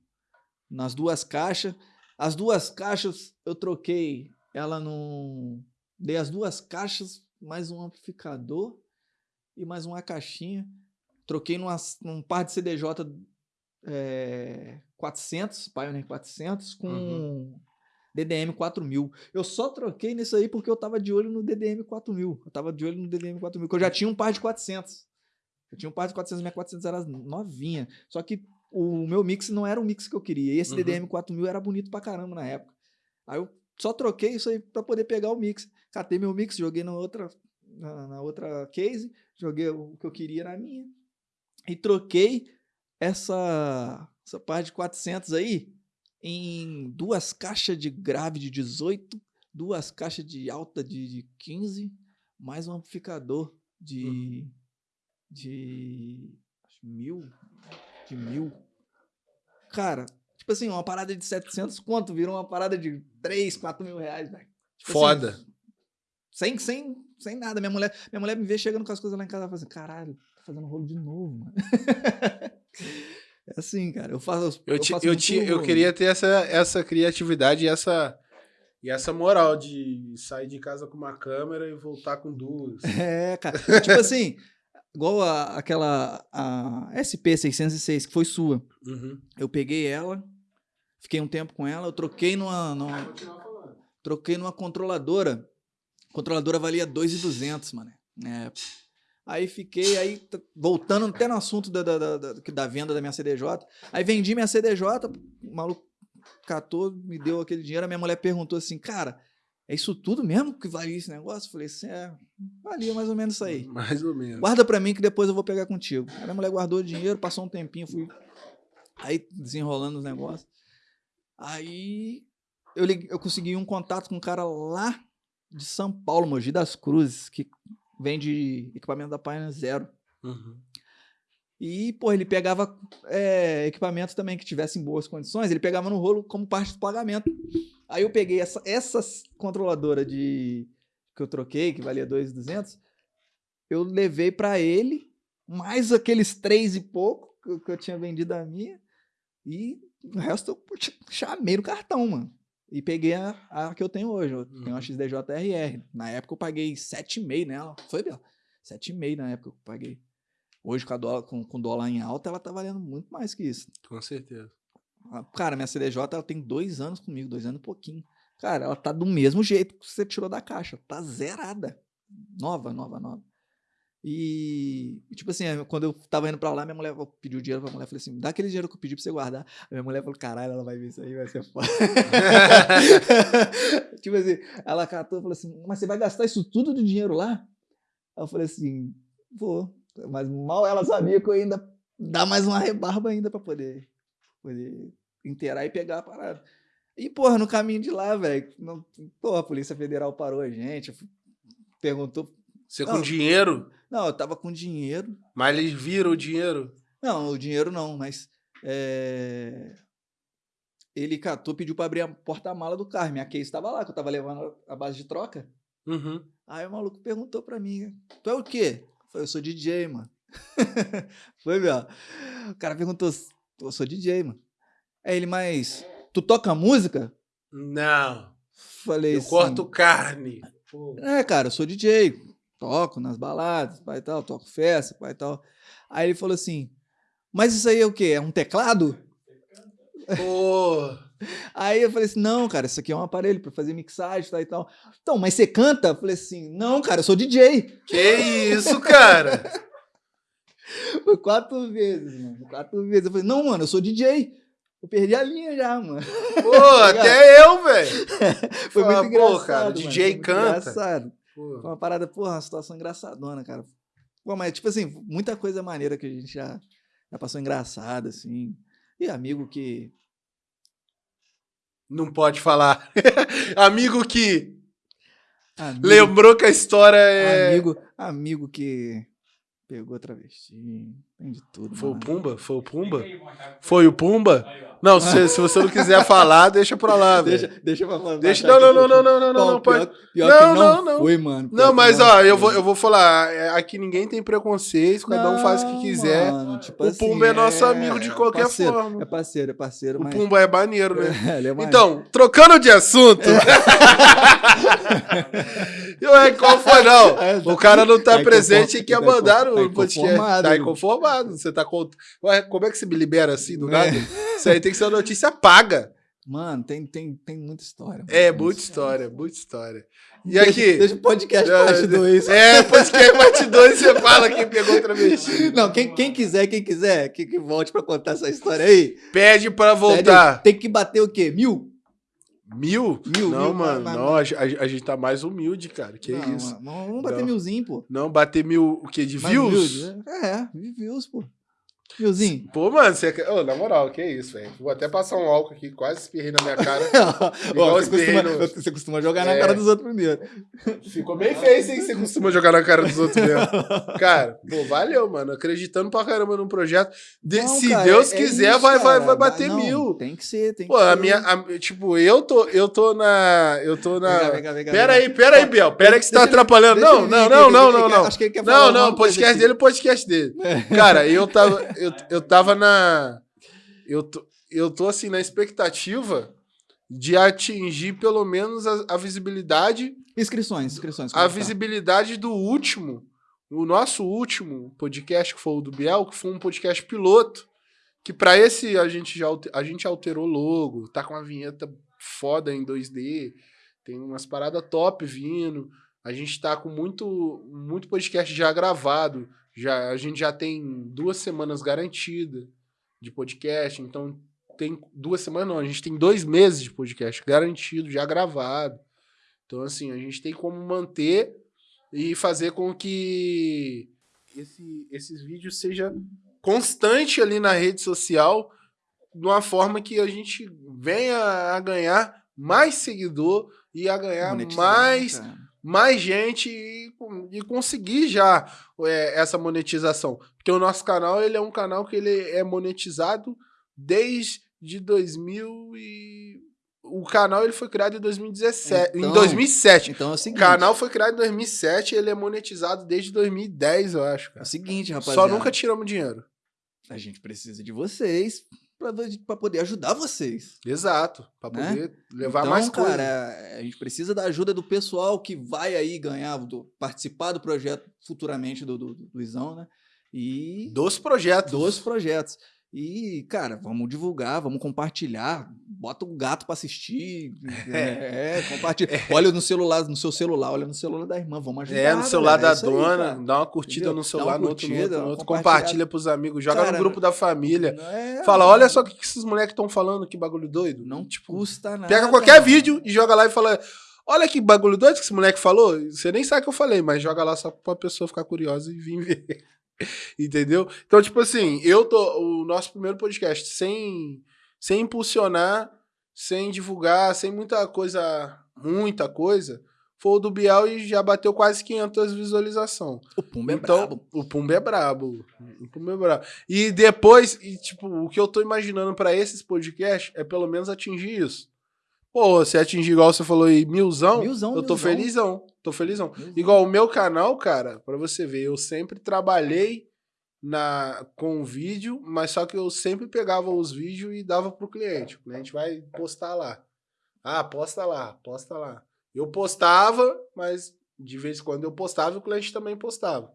nas duas caixas. As duas caixas eu troquei ela no. Dei as duas caixas, mais um amplificador e mais uma caixinha. Troquei numa, num par de CDJ é, 400, Pioneer 400, com Uhum. DDM 4000. Eu só troquei nisso aí porque eu tava de olho no DDM 4000. Eu tava de olho no DDM 4000, porque eu já tinha um par de 400. Eu tinha um par de 400, minha 400 era novinha. Só que o meu mix não era o mix que eu queria. E esse Uhum. DDM 4000 era bonito pra caramba na época. Aí eu só troquei isso aí pra poder pegar o mix. Catei meu mix, joguei na outra, na, na outra case, joguei o que eu queria na minha. E troquei essa, essa parte de 400 aí em duas caixas de grave de 18, duas caixas de alta de, de 15, mais um amplificador de, de acho, mil, de mil. Cara, tipo assim, uma parada de 700 quanto virou uma parada de 3, 4 mil reais, velho. Tipo assim, Foda. sem, sem, sem nada. Minha mulher, minha mulher me vê chegando com as coisas lá em casa e fala assim: caralho, tá fazendo rolo de novo, mano. é assim, cara. Eu faço. Eu, ti- faço eu, ti- eu queria ter essa, essa criatividade e essa, e essa moral de sair de casa com uma câmera e voltar com duas. É, cara. tipo assim, igual a, aquela a SP606, que foi sua. Uhum. Eu peguei ela, fiquei um tempo com ela, eu troquei numa, numa troquei numa controladora. A controladora valia 2,200, mano. É. Aí fiquei, aí voltando até no assunto da, da, da, da- da venda da minha CDJ. Aí vendi minha CDJ, o maluco catou, me deu aquele dinheiro. A minha mulher perguntou assim, cara, é isso tudo mesmo que valia esse negócio? Eu falei assim, é, valia mais ou menos isso aí. Mais ou menos. Guarda pra mim que depois eu vou pegar contigo. Aí minha mulher guardou o dinheiro, passou um tempinho, fui aí desenrolando os negócios. Aí eu, liguei- eu consegui um contato com um cara lá de São Paulo, Mogi das Cruzes, que vende equipamento da Pioneer Zero. Uhum. E, pô, ele pegava é, equipamento também que tivesse em boas condições, ele pegava no rolo como parte do pagamento. Aí eu peguei essa, essa controladora de que eu troquei, que valia 2,200, eu levei pra ele, mais aqueles três e pouco que eu, que eu tinha vendido a minha, e o resto eu ch- chamei no cartão, mano. E peguei a, a que eu tenho hoje, eu tenho uma Uhum. XDJ-RR. Na época eu paguei 7,5 nela. Foi, Bela? 7,5 na época que eu paguei. Hoje, com, a dólar, com, com dólar em alta, ela tá valendo muito mais que isso. Com certeza. Ah, Cara, minha CDJ ela tem dois anos comigo, dois anos e pouquinho. Cara, ela tá do mesmo jeito que você tirou da caixa. Tá zerada. Nova, nova, nova. E, tipo assim, quando eu tava indo pra lá, minha mulher eu pedi o dinheiro pra mulher. Falei assim: dá aquele dinheiro que eu pedi pra você guardar. A minha mulher falou: caralho, ela vai ver isso aí, vai ser foda. tipo assim, ela catou e falou assim: mas você vai gastar isso tudo de dinheiro lá? Eu falei assim: vou. Mas mal ela sabia que eu ainda dá mais uma rebarba ainda pra poder, poder inteirar e pegar a parada. E, porra, no caminho de lá, velho, porra, a Polícia Federal parou a gente, perguntou. Você com Não. dinheiro, Não, eu tava com dinheiro. mas eles viram o dinheiro. Não, o dinheiro não, mas. é, ele catou, pediu pra abrir a porta-mala do carro. Minha case estava lá, que eu tava levando a base de troca. Uhum. Aí o maluco perguntou pra mim, tu é o quê? Eu falei, eu sou DJ, mano. Foi, meu. O cara perguntou, eu sou DJ, mano. Aí ele, mas tu toca música? Não. Falei Eu assim, corto carne. Pô. É, cara, eu sou DJ, toco nas baladas, pai e tal, toco festa, pai e tal. Aí ele falou assim, mas isso aí é o quê? É um teclado? Pô. Aí eu falei assim, não, cara, isso aqui é um aparelho pra fazer mixagem tal e tal. Então, mas você canta? Eu falei assim, não, cara, eu sou DJ. Que isso, cara? Foi quatro vezes, mano, quatro vezes. Eu falei, não, mano, eu sou DJ. Eu perdi a linha já, mano. Pô, até eu, velho. Foi Fala, muito pô, engraçado, cara, mano, DJ foi canta. Engraçado. Pô. Foi uma parada, porra, uma situação engraçadona, cara. Pô, mas, tipo assim, muita coisa maneira que a gente já, já passou engraçada, assim. E amigo que. Não pode falar. Amigo que Amigo, lembrou que a história é. amigo, amigo que pegou travesti. Tem de tudo. Foi o mano. Pumba? Foi o Pumba? Foi o Pumba? Não, se, se você não quiser falar, deixa pra lá, Deixa, velho. deixa pra falar. Deixa. baixar Não, não, não, não, não, não, não, não, pior, pode. pior Não, que não, não, não. foi, mano. pior Não, mas não ó, eu vou, eu vou falar. é, Aqui ninguém tem preconceito, cada um faz o que quiser. mano, tipo O assim, Pumba é nosso amigo de qualquer parceiro, forma. É parceiro, é parceiro, O mas... Pumba é maneiro, né? Ele é maneiro. Então, trocando de assunto. Eu, é, qual foi, não? É, O cara não tá Tá presente e quer tá mandar tá no podcast. inconformado. Tá inconformado. Você tá com. Ué, como é que se me libera assim do nada? É. Isso aí tem que ser uma notícia paga. Mano, tem, tem, tem muita história. mano, É, muita história, muita história. E aqui. Deixa o podcast parte 2. É, podcast parte 2 você fala quem pegou travesti. Não, quem, quem quiser, quem quiser, que, que volte pra contar essa história aí. Pede pra Pede voltar. aí. Tem que bater o quê? Mil? Mil? Mil, Não, mil, mano. mas- não, a, a- a gente tá mais humilde, cara. Que não, isso? mano, Vamos bater Não. milzinho, pô. Não, bater mil o quê? De Mais views? views, É, é, views, pô. Milzinho. Pô, mano, você... Ô, na moral, que isso, velho. Vou até passar um álcool aqui, quase espirrei na minha cara. Ó, você, costuma, berreiros. você costuma jogar na É. cara dos outros primeiro. Ficou bem feio, hein? Você costuma jogar na cara dos outros mesmo. Cara, pô, valeu, mano. Acreditando pra caramba no projeto. De- Não, se cara, Deus é quiser, isso, vai, vai, vai bater Não, mil. Tem que ser, tem Pô, que ser. a minha. a- tipo, eu tô, eu tô na. Eu tô na. Vem cá, vem cá, vem cá, Pera aí, pera aí, Biel. Pera aí que você tá atrapalhando. Não, não, não, não, não, não. Acho que ele quer falar Não, não, podcast dele é podcast dele. Cara, eu tava. Eu, eu tava na. Eu tô, eu tô assim, na expectativa de atingir pelo menos a, a visibilidade. Inscrições, inscrições. A é tá? visibilidade do último. O nosso último podcast, que foi o do Biel, que foi um podcast piloto. Que pra esse a gente já a gente alterou logo, tá com uma vinheta foda em 2D, tem umas paradas top vindo. A gente tá com muito, muito podcast já gravado. Já, a gente já tem duas semanas garantida de podcast, então tem duas semanas não, a gente tem dois meses de podcast garantido, já gravado. Então, assim, a gente tem como manter e fazer com que esse- esses vídeos seja constante ali na rede social, de uma forma que a gente venha a ganhar mais seguidor e a ganhar Monetizar, mais cara. Mais gente e, e conseguir já é, essa monetização. Porque o nosso canal ele é um canal que ele é monetizado desde 2000 e o canal ele foi criado em 2017, em Então, 2007. Então é o O seguinte. canal foi criado em 2007, ele é monetizado desde 2010, eu acho, É cara. o seguinte, rapaziada. Só nunca tiramos dinheiro. A gente precisa de vocês pra poder ajudar vocês. Exato, Pra Né? poder levar então, mais cara, coisa. a gente precisa da ajuda do pessoal que vai aí ganhar, do, participar do projeto futuramente do, do, do Luizão, né? E Dos projetos. dos projetos. E, cara, vamos divulgar, vamos compartilhar. Bota o gato pra assistir. É, compartilha. Olha no celular, no seu celular, olha no celular da irmã, vamos ajudar. É, no celular galera, da é aí, dona, cara. dá uma curtida Entendeu? no celular, uma no outro, no curtida, outro. Compartilha pros amigos, joga Cara, no grupo da família. É, Fala, olha só o que que esses moleques estão falando, que bagulho doido. Não tipo, custa nada. pega qualquer vídeo e joga lá e fala, olha que bagulho doido que esse moleque falou. Você nem sabe o que eu falei, mas joga lá só pra pessoa ficar curiosa e vir ver. Entendeu? Então, tipo assim, eu tô. O nosso primeiro podcast, sem, sem impulsionar, sem divulgar, sem muita coisa. Muita coisa. foi o do Biel e já bateu quase 500 visualizações. O Pumba é então, brabo. o Pumba é brabo. O Pumba é brabo. E depois, e, tipo, o que eu tô imaginando pra esses podcasts é pelo menos atingir isso. Pô, se atingir igual você falou aí, milzão, Milzão, eu tô milzão. felizão. Tô felizão. Milzão. Igual o meu canal, cara, pra você ver, eu sempre trabalhei na com vídeo, mas só que eu sempre pegava os vídeos e dava pro cliente. O cliente vai postar lá. Ah, posta lá, posta lá. Eu postava, mas de vez em quando eu postava e o cliente também postava.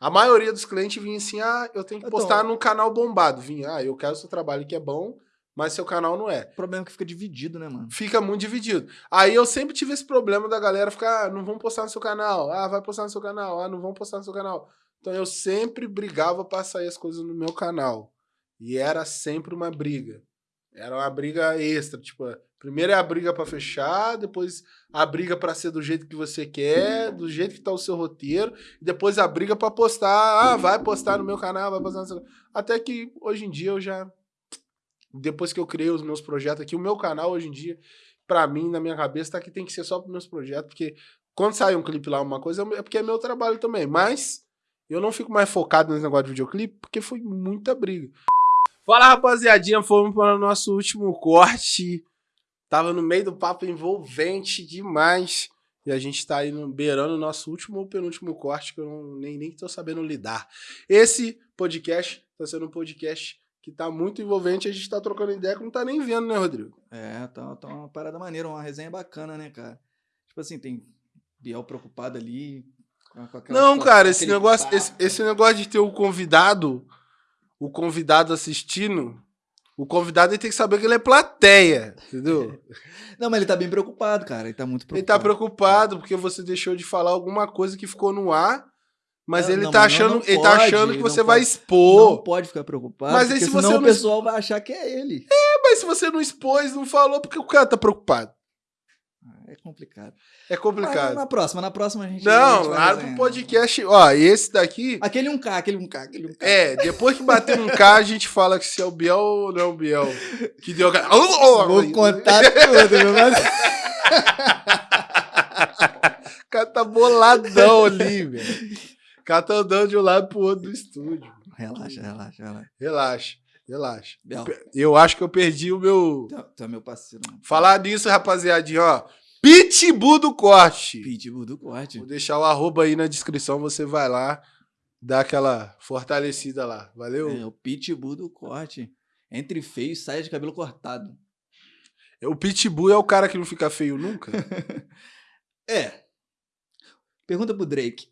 A maioria dos clientes vinha assim: ah, eu tenho que Então- postar num canal bombado. Vinha, ah, eu quero seu trabalho que é bom, mas seu canal não é O problema é que fica dividido, né, mano? fica muito dividido. Aí eu sempre tive esse problema da galera ficar, ah, não vão postar no seu canal, ah, vai postar no seu canal, ah, não vão postar no seu canal. Então eu sempre brigava pra sair as coisas no meu canal. E era sempre uma briga. Era uma briga extra, tipo, primeiro é a briga pra fechar, depois a briga pra ser do jeito que você quer, do jeito que tá o seu roteiro, e depois a briga pra postar, ah, vai postar no meu canal, vai postar no seu Até que hoje em dia eu já depois que eu criei os meus projetos aqui, o meu canal hoje em dia, pra mim, na minha cabeça, tá que tem que ser só pros meus projetos, porque quando sai um clipe lá, uma coisa, é porque é meu trabalho também. Mas eu não fico mais focado nesse negócio de videoclipe, porque foi muita briga. Fala, rapaziadinha, fomos para o nosso último corte. Tava no meio do papo envolvente demais. E a gente tá aí no, beirando o nosso último ou penúltimo corte, que eu não, nem, nem tô sabendo lidar. Esse podcast tá sendo um podcast que tá muito envolvente, a gente tá trocando ideia que não tá nem vendo, né, Rodrigo? É, tá, tá uma parada maneira, uma resenha bacana, né, cara? Tipo assim, tem Biel preocupado ali. Com, aquela Não, cara, esse negócio, esse, esse negócio de ter o convidado, o convidado assistindo, o convidado ele tem que saber que ele é plateia, entendeu? Não, mas ele tá bem preocupado, cara. Ele tá muito Ele tá preocupado. preocupado porque você deixou de falar alguma coisa que ficou no ar, mas Não, ele não, tá mas achando, não ele tá pode, achando que você vai pode. expor. Não pode ficar preocupado, Mas aí se você não- o pessoal vai achar que é ele. É, mas se você não expôs, não falou, porque o cara tá preocupado. É complicado. É Mas complicado. na próxima, na próxima a gente. a Não, gente vai lá pro podcast, ó, esse daqui Aquele 1K, aquele 1K, aquele 1K. É, depois que bater um K, a gente fala que se é o Biel ou não é o Biel. Que deu. Vou contar tudo, meu mano. O cara tá boladão ali, velho. O cara tá andando de um lado pro outro do estúdio. Relaxa, relaxa, relaxa. Relaxa, relaxa. Eu acho que eu perdi o meu. é meu parceiro. mano. Falar nisso, rapaziadinha, ó. Pitbull do corte. Pitbull do corte. Vou deixar o arroba aí na descrição, você vai lá, dá aquela fortalecida lá. Valeu? É, o Pitbull do corte. Entre feio e saia de cabelo cortado. O Pitbull é o cara que não fica feio nunca? É. Pergunta pro Drake.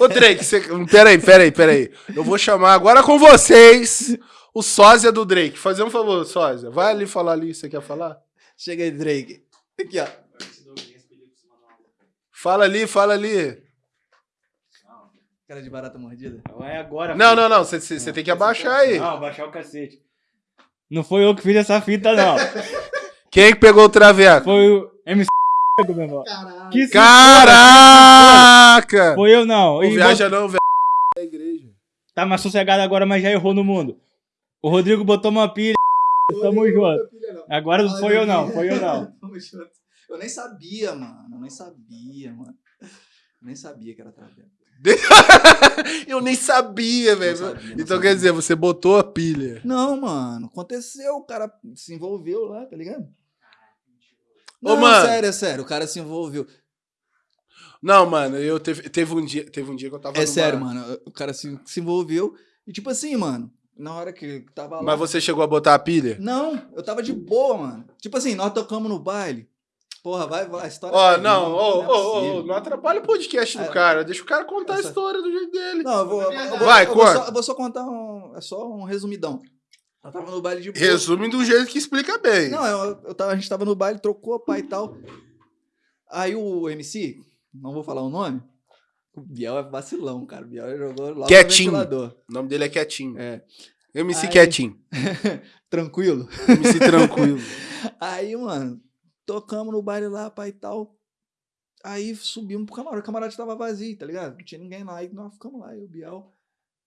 Ô, Drake, você... peraí, peraí, peraí. Eu vou chamar agora com vocês o sósia do Drake. Fazer um favor, sósia. Vai ali falar ali, você quer falar? Chega aí, Drake. Aqui, ó. Fala ali, fala ali. Cara de barata mordida. É agora. Não, filho. não, não, você- tem que abaixar aí. Não, baixar o cacete. Não foi eu que fiz essa fita, não. Quem que pegou o traveco? Foi o MC, meu irmão. Caralho. Que Caraca! Foi eu, não. Não viaja não, velho. Da igreja. Tá mais sossegado agora, mas já errou no mundo. O Rodrigo botou uma pilha. Tamo junto. Agora não foi eu, não. Foi eu, não. Eu nem sabia, mano. Eu nem sabia, mano. Eu nem sabia que era traveco. Eu nem sabia, velho. Então sabia. quer dizer, você botou a pilha. Não, mano. Aconteceu. O cara se envolveu lá, tá ligado? Ô, Não, mano. sério, é sério. O cara se envolveu. Não, mano, eu teve, teve um dia, teve um dia que eu tava É numa- sério, mano. O cara se, se envolveu. E tipo assim, mano. Na hora que tava lá. Mas você chegou a botar a pilha? Não, eu tava de boa, mano. Tipo assim, nós tocamos no baile. Porra, vai, vai. A história Ó, vai não, ô, é ô, ô, possível. não atrapalha o podcast do É. cara. Deixa o cara contar a Essa- história do jeito dele. Não, eu vou. eu vou- Vai, eu vou só, eu vou só contar um. É só um resumidão. Eu tava no baile de boa. Resume do jeito que explica bem. Não, eu, eu tava, a gente tava no baile, trocou pai e tal. Aí o MC, não vou falar o nome. O Biel é vacilão, cara. O Biel jogou logo Quietinho. no ventilador. O nome dele é Quietinho. É. MC Aí- Quietinho. Tranquilo. MC Tranquilo. Aí, mano, tocamos no baile lá, pai e tal. Aí subimos pro camarote. O camarote tava vazio, tá ligado? Não tinha ninguém lá. Aí nós ficamos lá, eu, o Biel,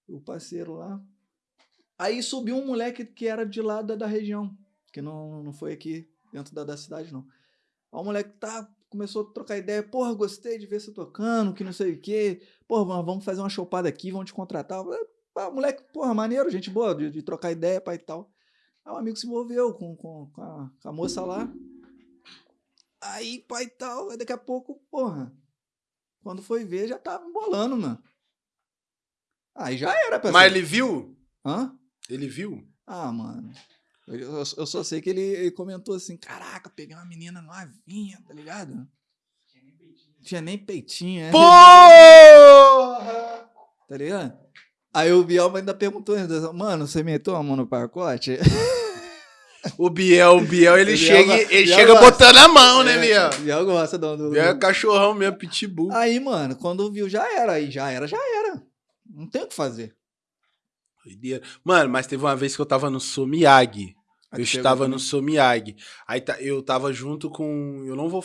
o parceiro lá. Aí subiu um moleque que era de lá da, da região, que não, não foi aqui dentro da, da cidade, não. Aí o moleque tá começou a trocar ideia. Porra, gostei de ver você tocando, que não sei o quê. Porra, vamos- fazer uma chopada aqui, vamos te contratar. "Ah, moleque, porra, maneiro, gente boa, de, de trocar ideia, pai e tal. Aí o amigo se envolveu com, com, com, a, com a moça lá. Aí, pai e tal, aí daqui a pouco, porra, quando foi ver, já tava embolando, mano. Aí já era, pessoal. Mas ele viu? Hã? Ele viu? Ah, mano. Eu, eu- eu só sei que ele, ele comentou assim: caraca, peguei uma menina novinha, tá ligado? Tinha nem peitinho, é, Porra! tá ligado? Aí o Biel ainda perguntou, ainda, mano, você meteu a mão no pacote? O Biel, o Biel, ele O Biel chega, ele Biel chega gosta. botando a mão, né, Biel? O Biel gosta do. do- Biel é cachorrão mesmo, pitbull. Aí, mano, quando viu, já era. Aí já era, já era. Não tem o que fazer. Doideira. Mano, mas teve uma vez que eu tava no Somiyagi. Aí Eu estava no Somiyagi. Aí tá- eu tava junto com. Eu não vou.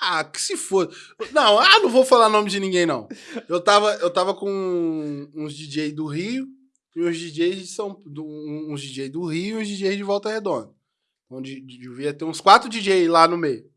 Ah, que se for. Não, ah, não vou falar nome de ninguém, não. Eu tava, eu tava com uns DJ do Rio e uns DJs de São. uns DJ do Rio e uns DJs de Volta Redonda. Onde devia ter uns quatro DJ lá no meio.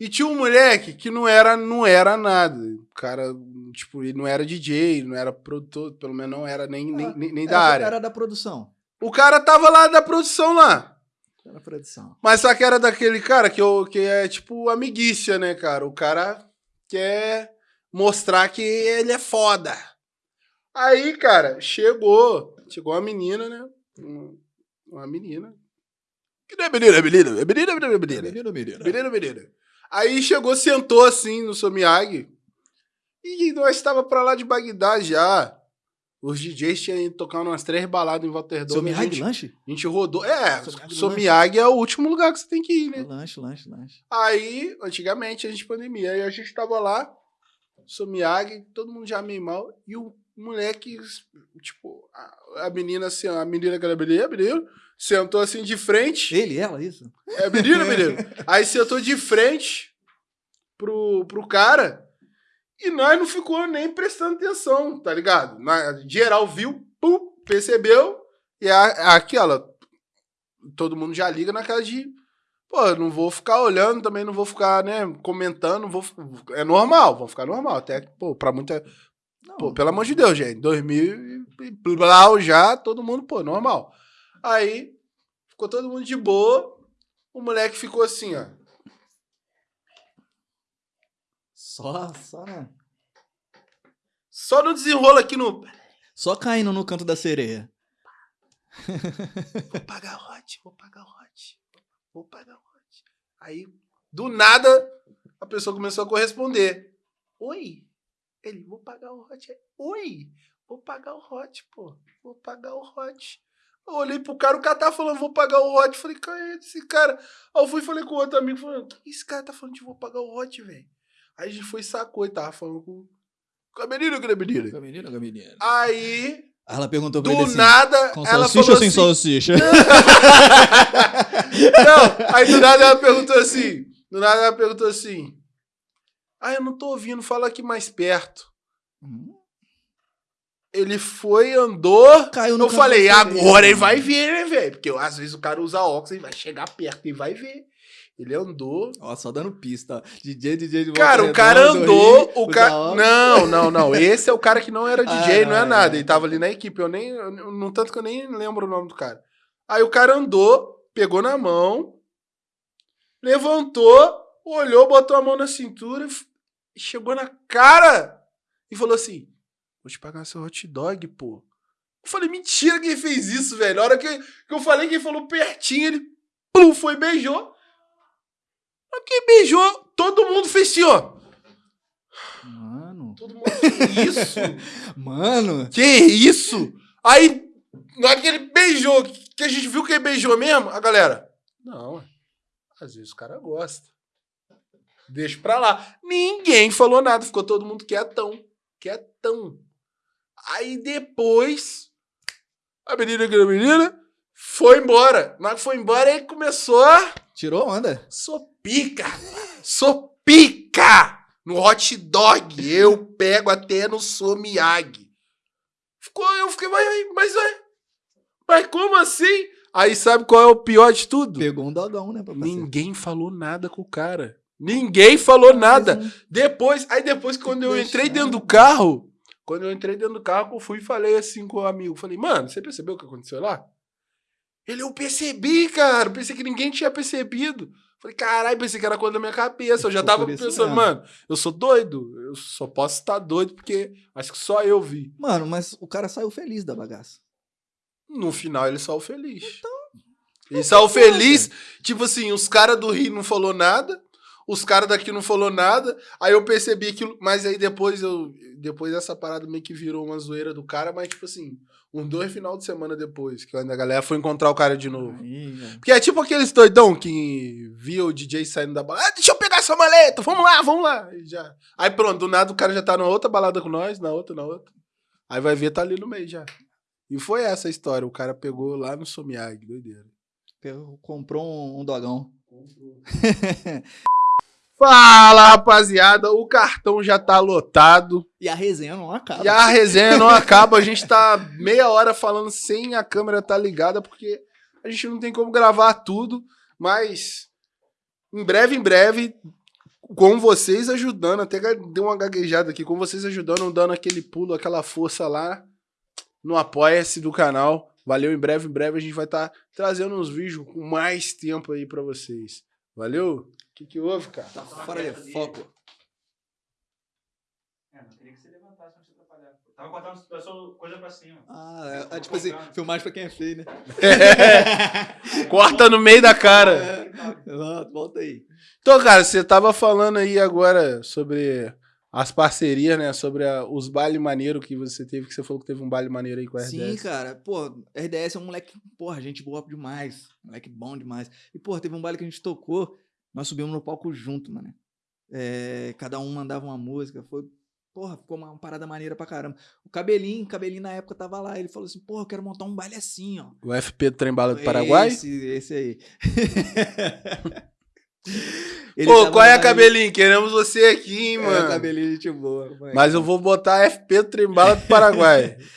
E tinha um moleque que não era, não era nada. O cara, tipo, ele não era DJ, não era produtor, pelo menos não era nem, nem, nem, nem da Era- área. Era da produção. O cara tava lá da produção lá. Era da produção. Mas só que era daquele cara que, eu, que é tipo amiguícia, né, cara? O cara quer mostrar que ele é foda. Aí, cara, chegou. Chegou uma menina, né? Uma, uma menina. Que não é menina, é menina. É menina, é menina, é menina. Menino, menino. Menina, menina. Aí chegou, sentou assim no Somiyagi. E nós estava pra lá de Bagdá já. Os DJs tinham ido tocar umas três baladas em Mihai gente- lanche? a gente rodou. É, Somiyagi é o último lugar que você tem que ir, né? Lanche, lanche, lanche. Aí, antigamente, a gente pandemia. Aí a gente tava lá, Somiyagi, todo mundo já meio mal. E o moleque, tipo, a, a menina assim, a menina que era menina, menino, sentou assim de frente. Ele, ela, isso? É menino, menino. Aí sentou de frente pro, pro cara. E nós não ficou nem prestando atenção, tá ligado? Na, geral viu, pum, percebeu. E a, aquela. Todo mundo já liga naquela de. Pô, não vou ficar olhando, também não vou ficar, né, comentando, vou, é normal, vão ficar normal. Até, pô, pra muita. Não. Pô, pelo amor de Deus, gente. 2000 e blá já, todo mundo, pô, normal. Aí, ficou todo mundo de boa. O moleque ficou assim, ó. Só, só, né? Só no desenrolo aqui no. Só caindo no canto da sereia. Vou pagar hot, vou pagar hot. Vou pagar hot. Aí, do nada, a pessoa começou a corresponder. Oi? Ele, vou pagar o hot. Oi? Vou pagar o hot, pô. Vou pagar o hot. Eu olhei pro cara, o cara tá falando, vou pagar o hot. Falei, cara, é esse cara. Aí eu fui e falei com outro amigo, falando, que esse cara tá falando de vou pagar o hot, velho? Aí a gente foi e sacou e tava falando com, com a menina, com a menina. Com a menina, com a menina. Aí, ela perguntou pra do ele assim, nada, com ela salsicha falou ou sem assim, salsicha? Não, aí do nada ela perguntou assim. Do nada ela perguntou assim. Ah, eu não tô ouvindo, fala aqui mais perto. Hum, Ele foi, andou. Caiu no Eu falei, agora ele vai ver, né, velho? Porque às vezes o cara usa óculos e vai chegar perto e vai ver. Ele andou. Ó, só dando pista. ó. DJ, DJ de Cara, o cara andou. O cara. Não, não, não. Esse é o cara que não era DJ, Ah, não é não, nada. Ele tava ali na equipe. Eu nem. No tanto que eu nem lembro o nome do cara. Aí o cara andou, pegou na mão, levantou, olhou, botou a mão na cintura, chegou na cara e falou assim: Vou te pagar seu hot dog, pô. Eu falei, mentira que ele fez isso, velho. A hora que, que eu falei que ele falou pertinho, ele plum, foi e beijou. Na hora que beijou, todo mundo fez assim, ó. Mano, Todo mundo, que isso? mano. Que isso? Aí, na hora que ele beijou, que a gente viu que ele beijou mesmo, a galera. Não, às vezes o cara gosta. Deixa pra lá. Ninguém falou nada, ficou todo mundo quietão. Quietão. Aí depois, a menina, aquela menina, foi embora. Que foi embora, ele começou a. Tirou onda? Sou pica! Sou pica! No hot dog, eu pego até no Somiyagi. Ficou, eu fiquei, mas, mas, mas, mas como assim? Aí sabe qual é o pior de tudo? Pegou um dogão, né, papai? Ninguém falou nada com o cara. Ninguém falou nada. Mas Depois, aí depois quando eu entrei dentro do carro, quando eu entrei dentro do carro, eu fui e falei assim com o amigo, falei, mano, você percebeu o que aconteceu lá? Ele, eu percebi, cara, pensei que ninguém tinha percebido. Falei, caralho, pensei que era coisa da minha cabeça. Eu já tava pensando, mano, eu sou doido, eu só posso estar doido porque acho que só eu vi. Mano, mas o cara saiu feliz da bagaça. No final ele saiu feliz. ele saiu feliz, tipo assim, os caras do Rio não falou nada, os caras daqui não falou nada, aí eu percebi aquilo, mas aí depois eu depois essa parada meio que virou uma zoeira do cara, mas tipo assim, uns dois final de semana depois, que a galera foi encontrar o cara de novo. Aí. Porque é tipo aqueles doidão que viu o DJ saindo da balada. Ah, deixa eu pegar essa maleta, vamos lá, vamos lá. E já. Aí pronto, do nada o cara já tá na outra balada com nós, na outra, na outra. Aí vai ver, tá ali no meio já. E foi essa a história. O cara pegou lá no Somiag, doideira. Pegou- Comprou um, um dogão. Fala, rapaziada. O cartão já tá lotado. E a resenha não acaba. E a resenha não acaba. A gente tá meia hora falando sem a câmera tá ligada, porque a gente não tem como gravar tudo. Mas em breve, em breve, com vocês ajudando, até deu uma gaguejada aqui, com vocês ajudando, dando aquele pulo, aquela força lá no Apoia-se do canal. Valeu, em breve, em breve a gente vai estar trazendo uns vídeos com mais tempo aí pra vocês. Valeu? O que, que houve, cara? Tá fora de foco. É, não queria que você levantasse pra te atrapalhar. Eu tava cortando a sua coisa pra cima. Ah, é, é tipo assim, filmagem pra quem é feio, né? Corta no meio da cara. Ah, Volta aí. Então, cara, você tava falando aí agora sobre as parcerias, né? Sobre a- os bailes maneiros que você teve, que você falou que teve um baile maneiro aí com a RDS. Sim, cara. Pô, RDS é um moleque, porra, gente boa demais. Moleque bom demais. E, porra, teve um baile que a gente tocou, nós subimos no palco junto, mano. É, cada um mandava uma música. Foi, porra, ficou uma parada maneira pra caramba. O Cabelinho, Cabelinho na época tava lá. Ele falou assim, porra, eu quero montar um baile assim, ó. O FP do Trem Bala do Paraguai? Esse, esse aí. Ele Pô, qual é, baile- cabelinho? Queremos você aqui, hein, É, mano. cabelinho, gente boa. moleque. Mas eu vou botar FP do Trem Bala do Paraguai.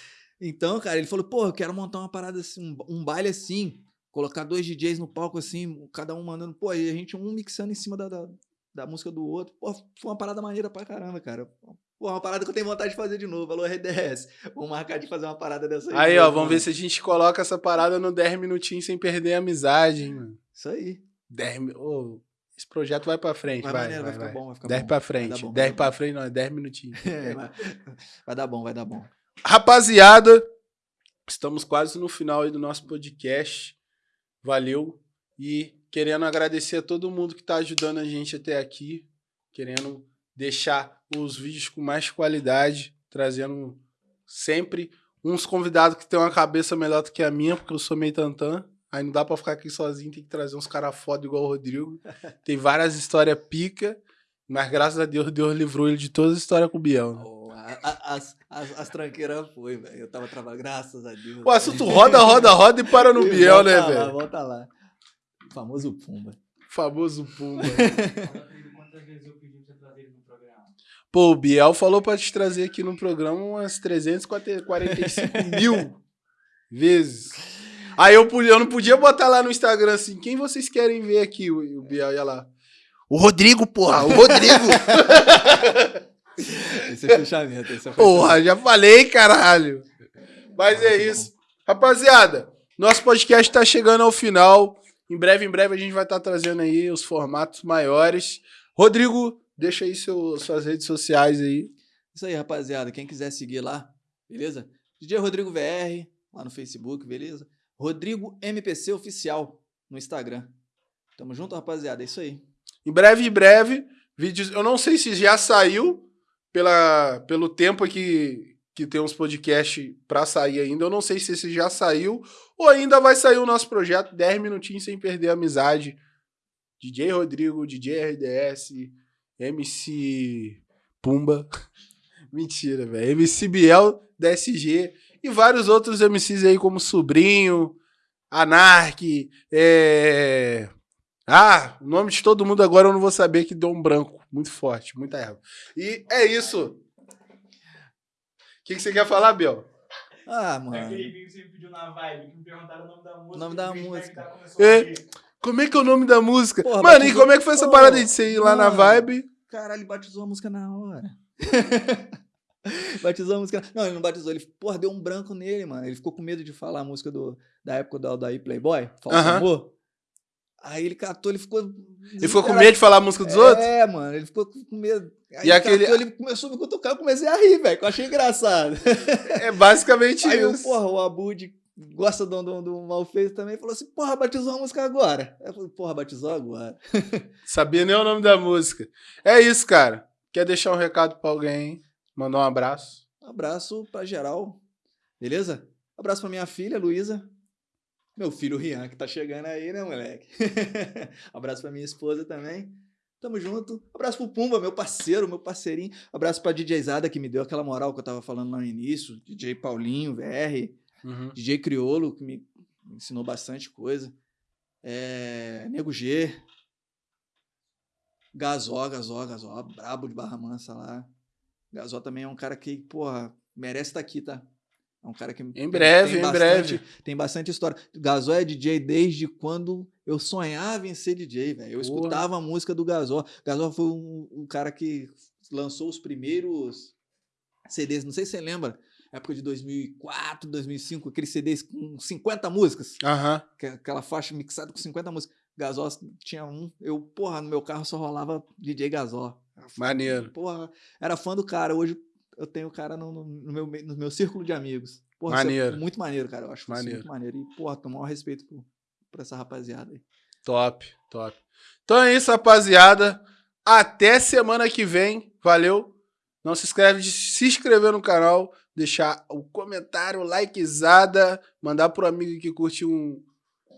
Então, cara, ele falou, pô, eu quero montar uma parada assim, um, um baile assim, colocar dois DJs no palco assim, cada um mandando, pô, e a gente um mixando em cima da, da, da música do outro. Pô, foi uma parada maneira pra caramba, cara. Pô, uma parada que eu tenho vontade de fazer de novo. Alô, RDS. Vamos marcar de fazer uma parada dessa Aí, de ó, vamos ver se a gente coloca essa parada no 10 minutinhos sem perder a amizade, hein, mano. Isso aí. 10 mi- ô, esse projeto vai pra frente, Vai, vai. maneiro, vai, vai, ficar bom, vai ficar 10 bom. pra frente. bom, 10 vai pra frente, não, é 10 minutinhos. É, vai, vai dar bom, vai dar bom. Rapaziada, estamos quase no final aí do nosso podcast. Valeu. E querendo agradecer a todo mundo que está ajudando a gente até aqui. Querendo deixar os vídeos com mais qualidade. Trazendo sempre uns convidados que têm uma cabeça melhor do que a minha, porque eu sou meio tantã. Aí não dá pra ficar aqui sozinho, tem que trazer uns caras foda igual o Rodrigo. Tem várias histórias pica, mas graças a Deus, Deus livrou ele de todas as histórias com o Biel. né? A- a- as, as, as tranqueiras foi, velho. Eu tava trabalhando, graças a Deus. O assunto roda, roda, roda e para no Biel, né, velho? Volta lá. O famoso Pumba. Famoso Pumba. Quantas vezes eu pedi pra você trazer ele no programa? Pô, o Biel falou pra te trazer aqui no programa umas 345 mil vezes. Aí eu, podia- eu não podia botar lá no Instagram assim, quem vocês querem ver aqui? O, o Biel ia lá. O Rodrigo, porra, o Rodrigo. Esse é fechamento. Esse é porra, já falei, caralho. Mas é isso. Rapaziada, nosso podcast tá chegando ao final. Em breve, em breve, a gente vai estar trazendo aí os formatos maiores. Rodrigo, deixa aí seu- suas redes sociais aí. Isso aí, rapaziada. Quem quiser seguir lá, beleza? DJ Rodrigo VR, lá no Facebook, beleza? Rodrigo MPC Oficial no Instagram. Tamo junto, rapaziada. É isso aí. Em breve, em breve, vídeos. Eu não sei se já saiu pela, pelo tempo que, que tem uns podcasts pra sair ainda. Eu não sei se esse já saiu ou ainda vai sair o nosso projeto 10 minutinhos sem perder a amizade. DJ Rodrigo, DJ RDS, MC Pumba. Mentira, velho. MC Biel, DSG e vários outros MCs aí como Sobrinho, Anark, é... Ah, o nome de todo mundo agora eu não vou saber que deu um branco. Muito forte, muita erva. E é isso. O que, que você quer falar, Biel? Ah, É mano. aquele vídeo que você me pediu na vibe, que me perguntaram o nome da música. nome e da o música. É. Como é que é o nome da música? Porra, Mano, e batizou- como é que foi essa parada de você ir lá na mano. vibe? Caralho, ele batizou a música na hora. batizou a música. Não, ele não batizou. Ele, porra, deu um branco nele, mano. Ele ficou com medo de falar a música do, da época do Aldair Playboy, Falso Aham. Amor. Aí ele catou, ele ficou. Ele ficou com medo de falar a música dos outros? É, mano, ele ficou com medo. Aí E ele aquele- catou, ele começou a me cutucar, eu comecei a rir, velho, que eu achei engraçado. É basicamente Aí, isso. porra, o Abud gosta do, do, do Malfeito também, falou assim, porra, batizou a música agora. Aí eu falei, porra, batizou agora. Sabia nem o nome da música. É isso, cara. Quer deixar um recado pra alguém? Mandar um abraço. Um abraço pra geral, beleza? abraço pra minha filha, Luísa. Meu filho, Rian, que tá chegando aí, né, moleque? abraço pra minha esposa também. Tamo junto. Abraço pro Pumba, meu parceiro, meu parceirinho. Abraço pra DJ Zada, que me deu aquela moral que eu tava falando lá no início. DJ Paulinho, VR. Uhum. DJ Criolo, que me ensinou bastante coisa. É, Nego G. Gazó, Gazó, Gazó, brabo de Barra Mansa lá. Gazó também é um cara que, porra, merece estar aqui, tá? É um cara que Em breve, em bastante, breve. tem bastante história. Gazó é DJ desde quando eu sonhava em ser DJ, velho. Eu Porra. escutava a música do Gazó. Gazó foi um, um cara que lançou os primeiros CDs, não sei se você lembra, época de 2004, 2005, aqueles CDs com 50 músicas, Aham. que- aquela faixa mixada com 50 músicas. Gazó tinha um, eu, porra, no meu carro só rolava DJ Gazó. Maneiro. Porra, era fã do cara. Hoje eu tenho o cara no, no- meu, no meu círculo de amigos. Porra, é Maneiro. muito maneiro, cara. Eu acho Maneiro. muito maneiro. E, porra, tenho o maior respeito por, por essa rapaziada aí. Top, top. Então é isso, rapaziada. Até semana que vem. Valeu. Não se esquece de se inscrever no canal, deixar o comentário, likezada, mandar pro amigo que curte um,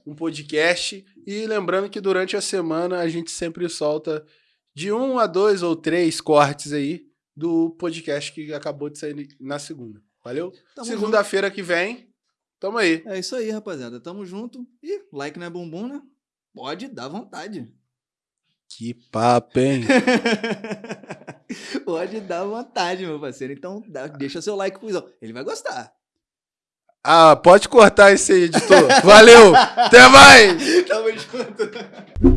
um podcast. E lembrando que durante a semana a gente sempre solta de um a dois ou três cortes aí do podcast que acabou de sair na segunda. Valeu? Segunda-feira que vem, tamo aí. É isso aí, rapaziada. Tamo junto. E like não é bumbum, né? Pode dar vontade. Que papo, hein? Pode dar vontade, meu parceiro. Então, dá- deixa seu like Izão. Ele vai gostar. Ah, pode cortar esse aí, editor. Valeu! Até mais! Tamo junto.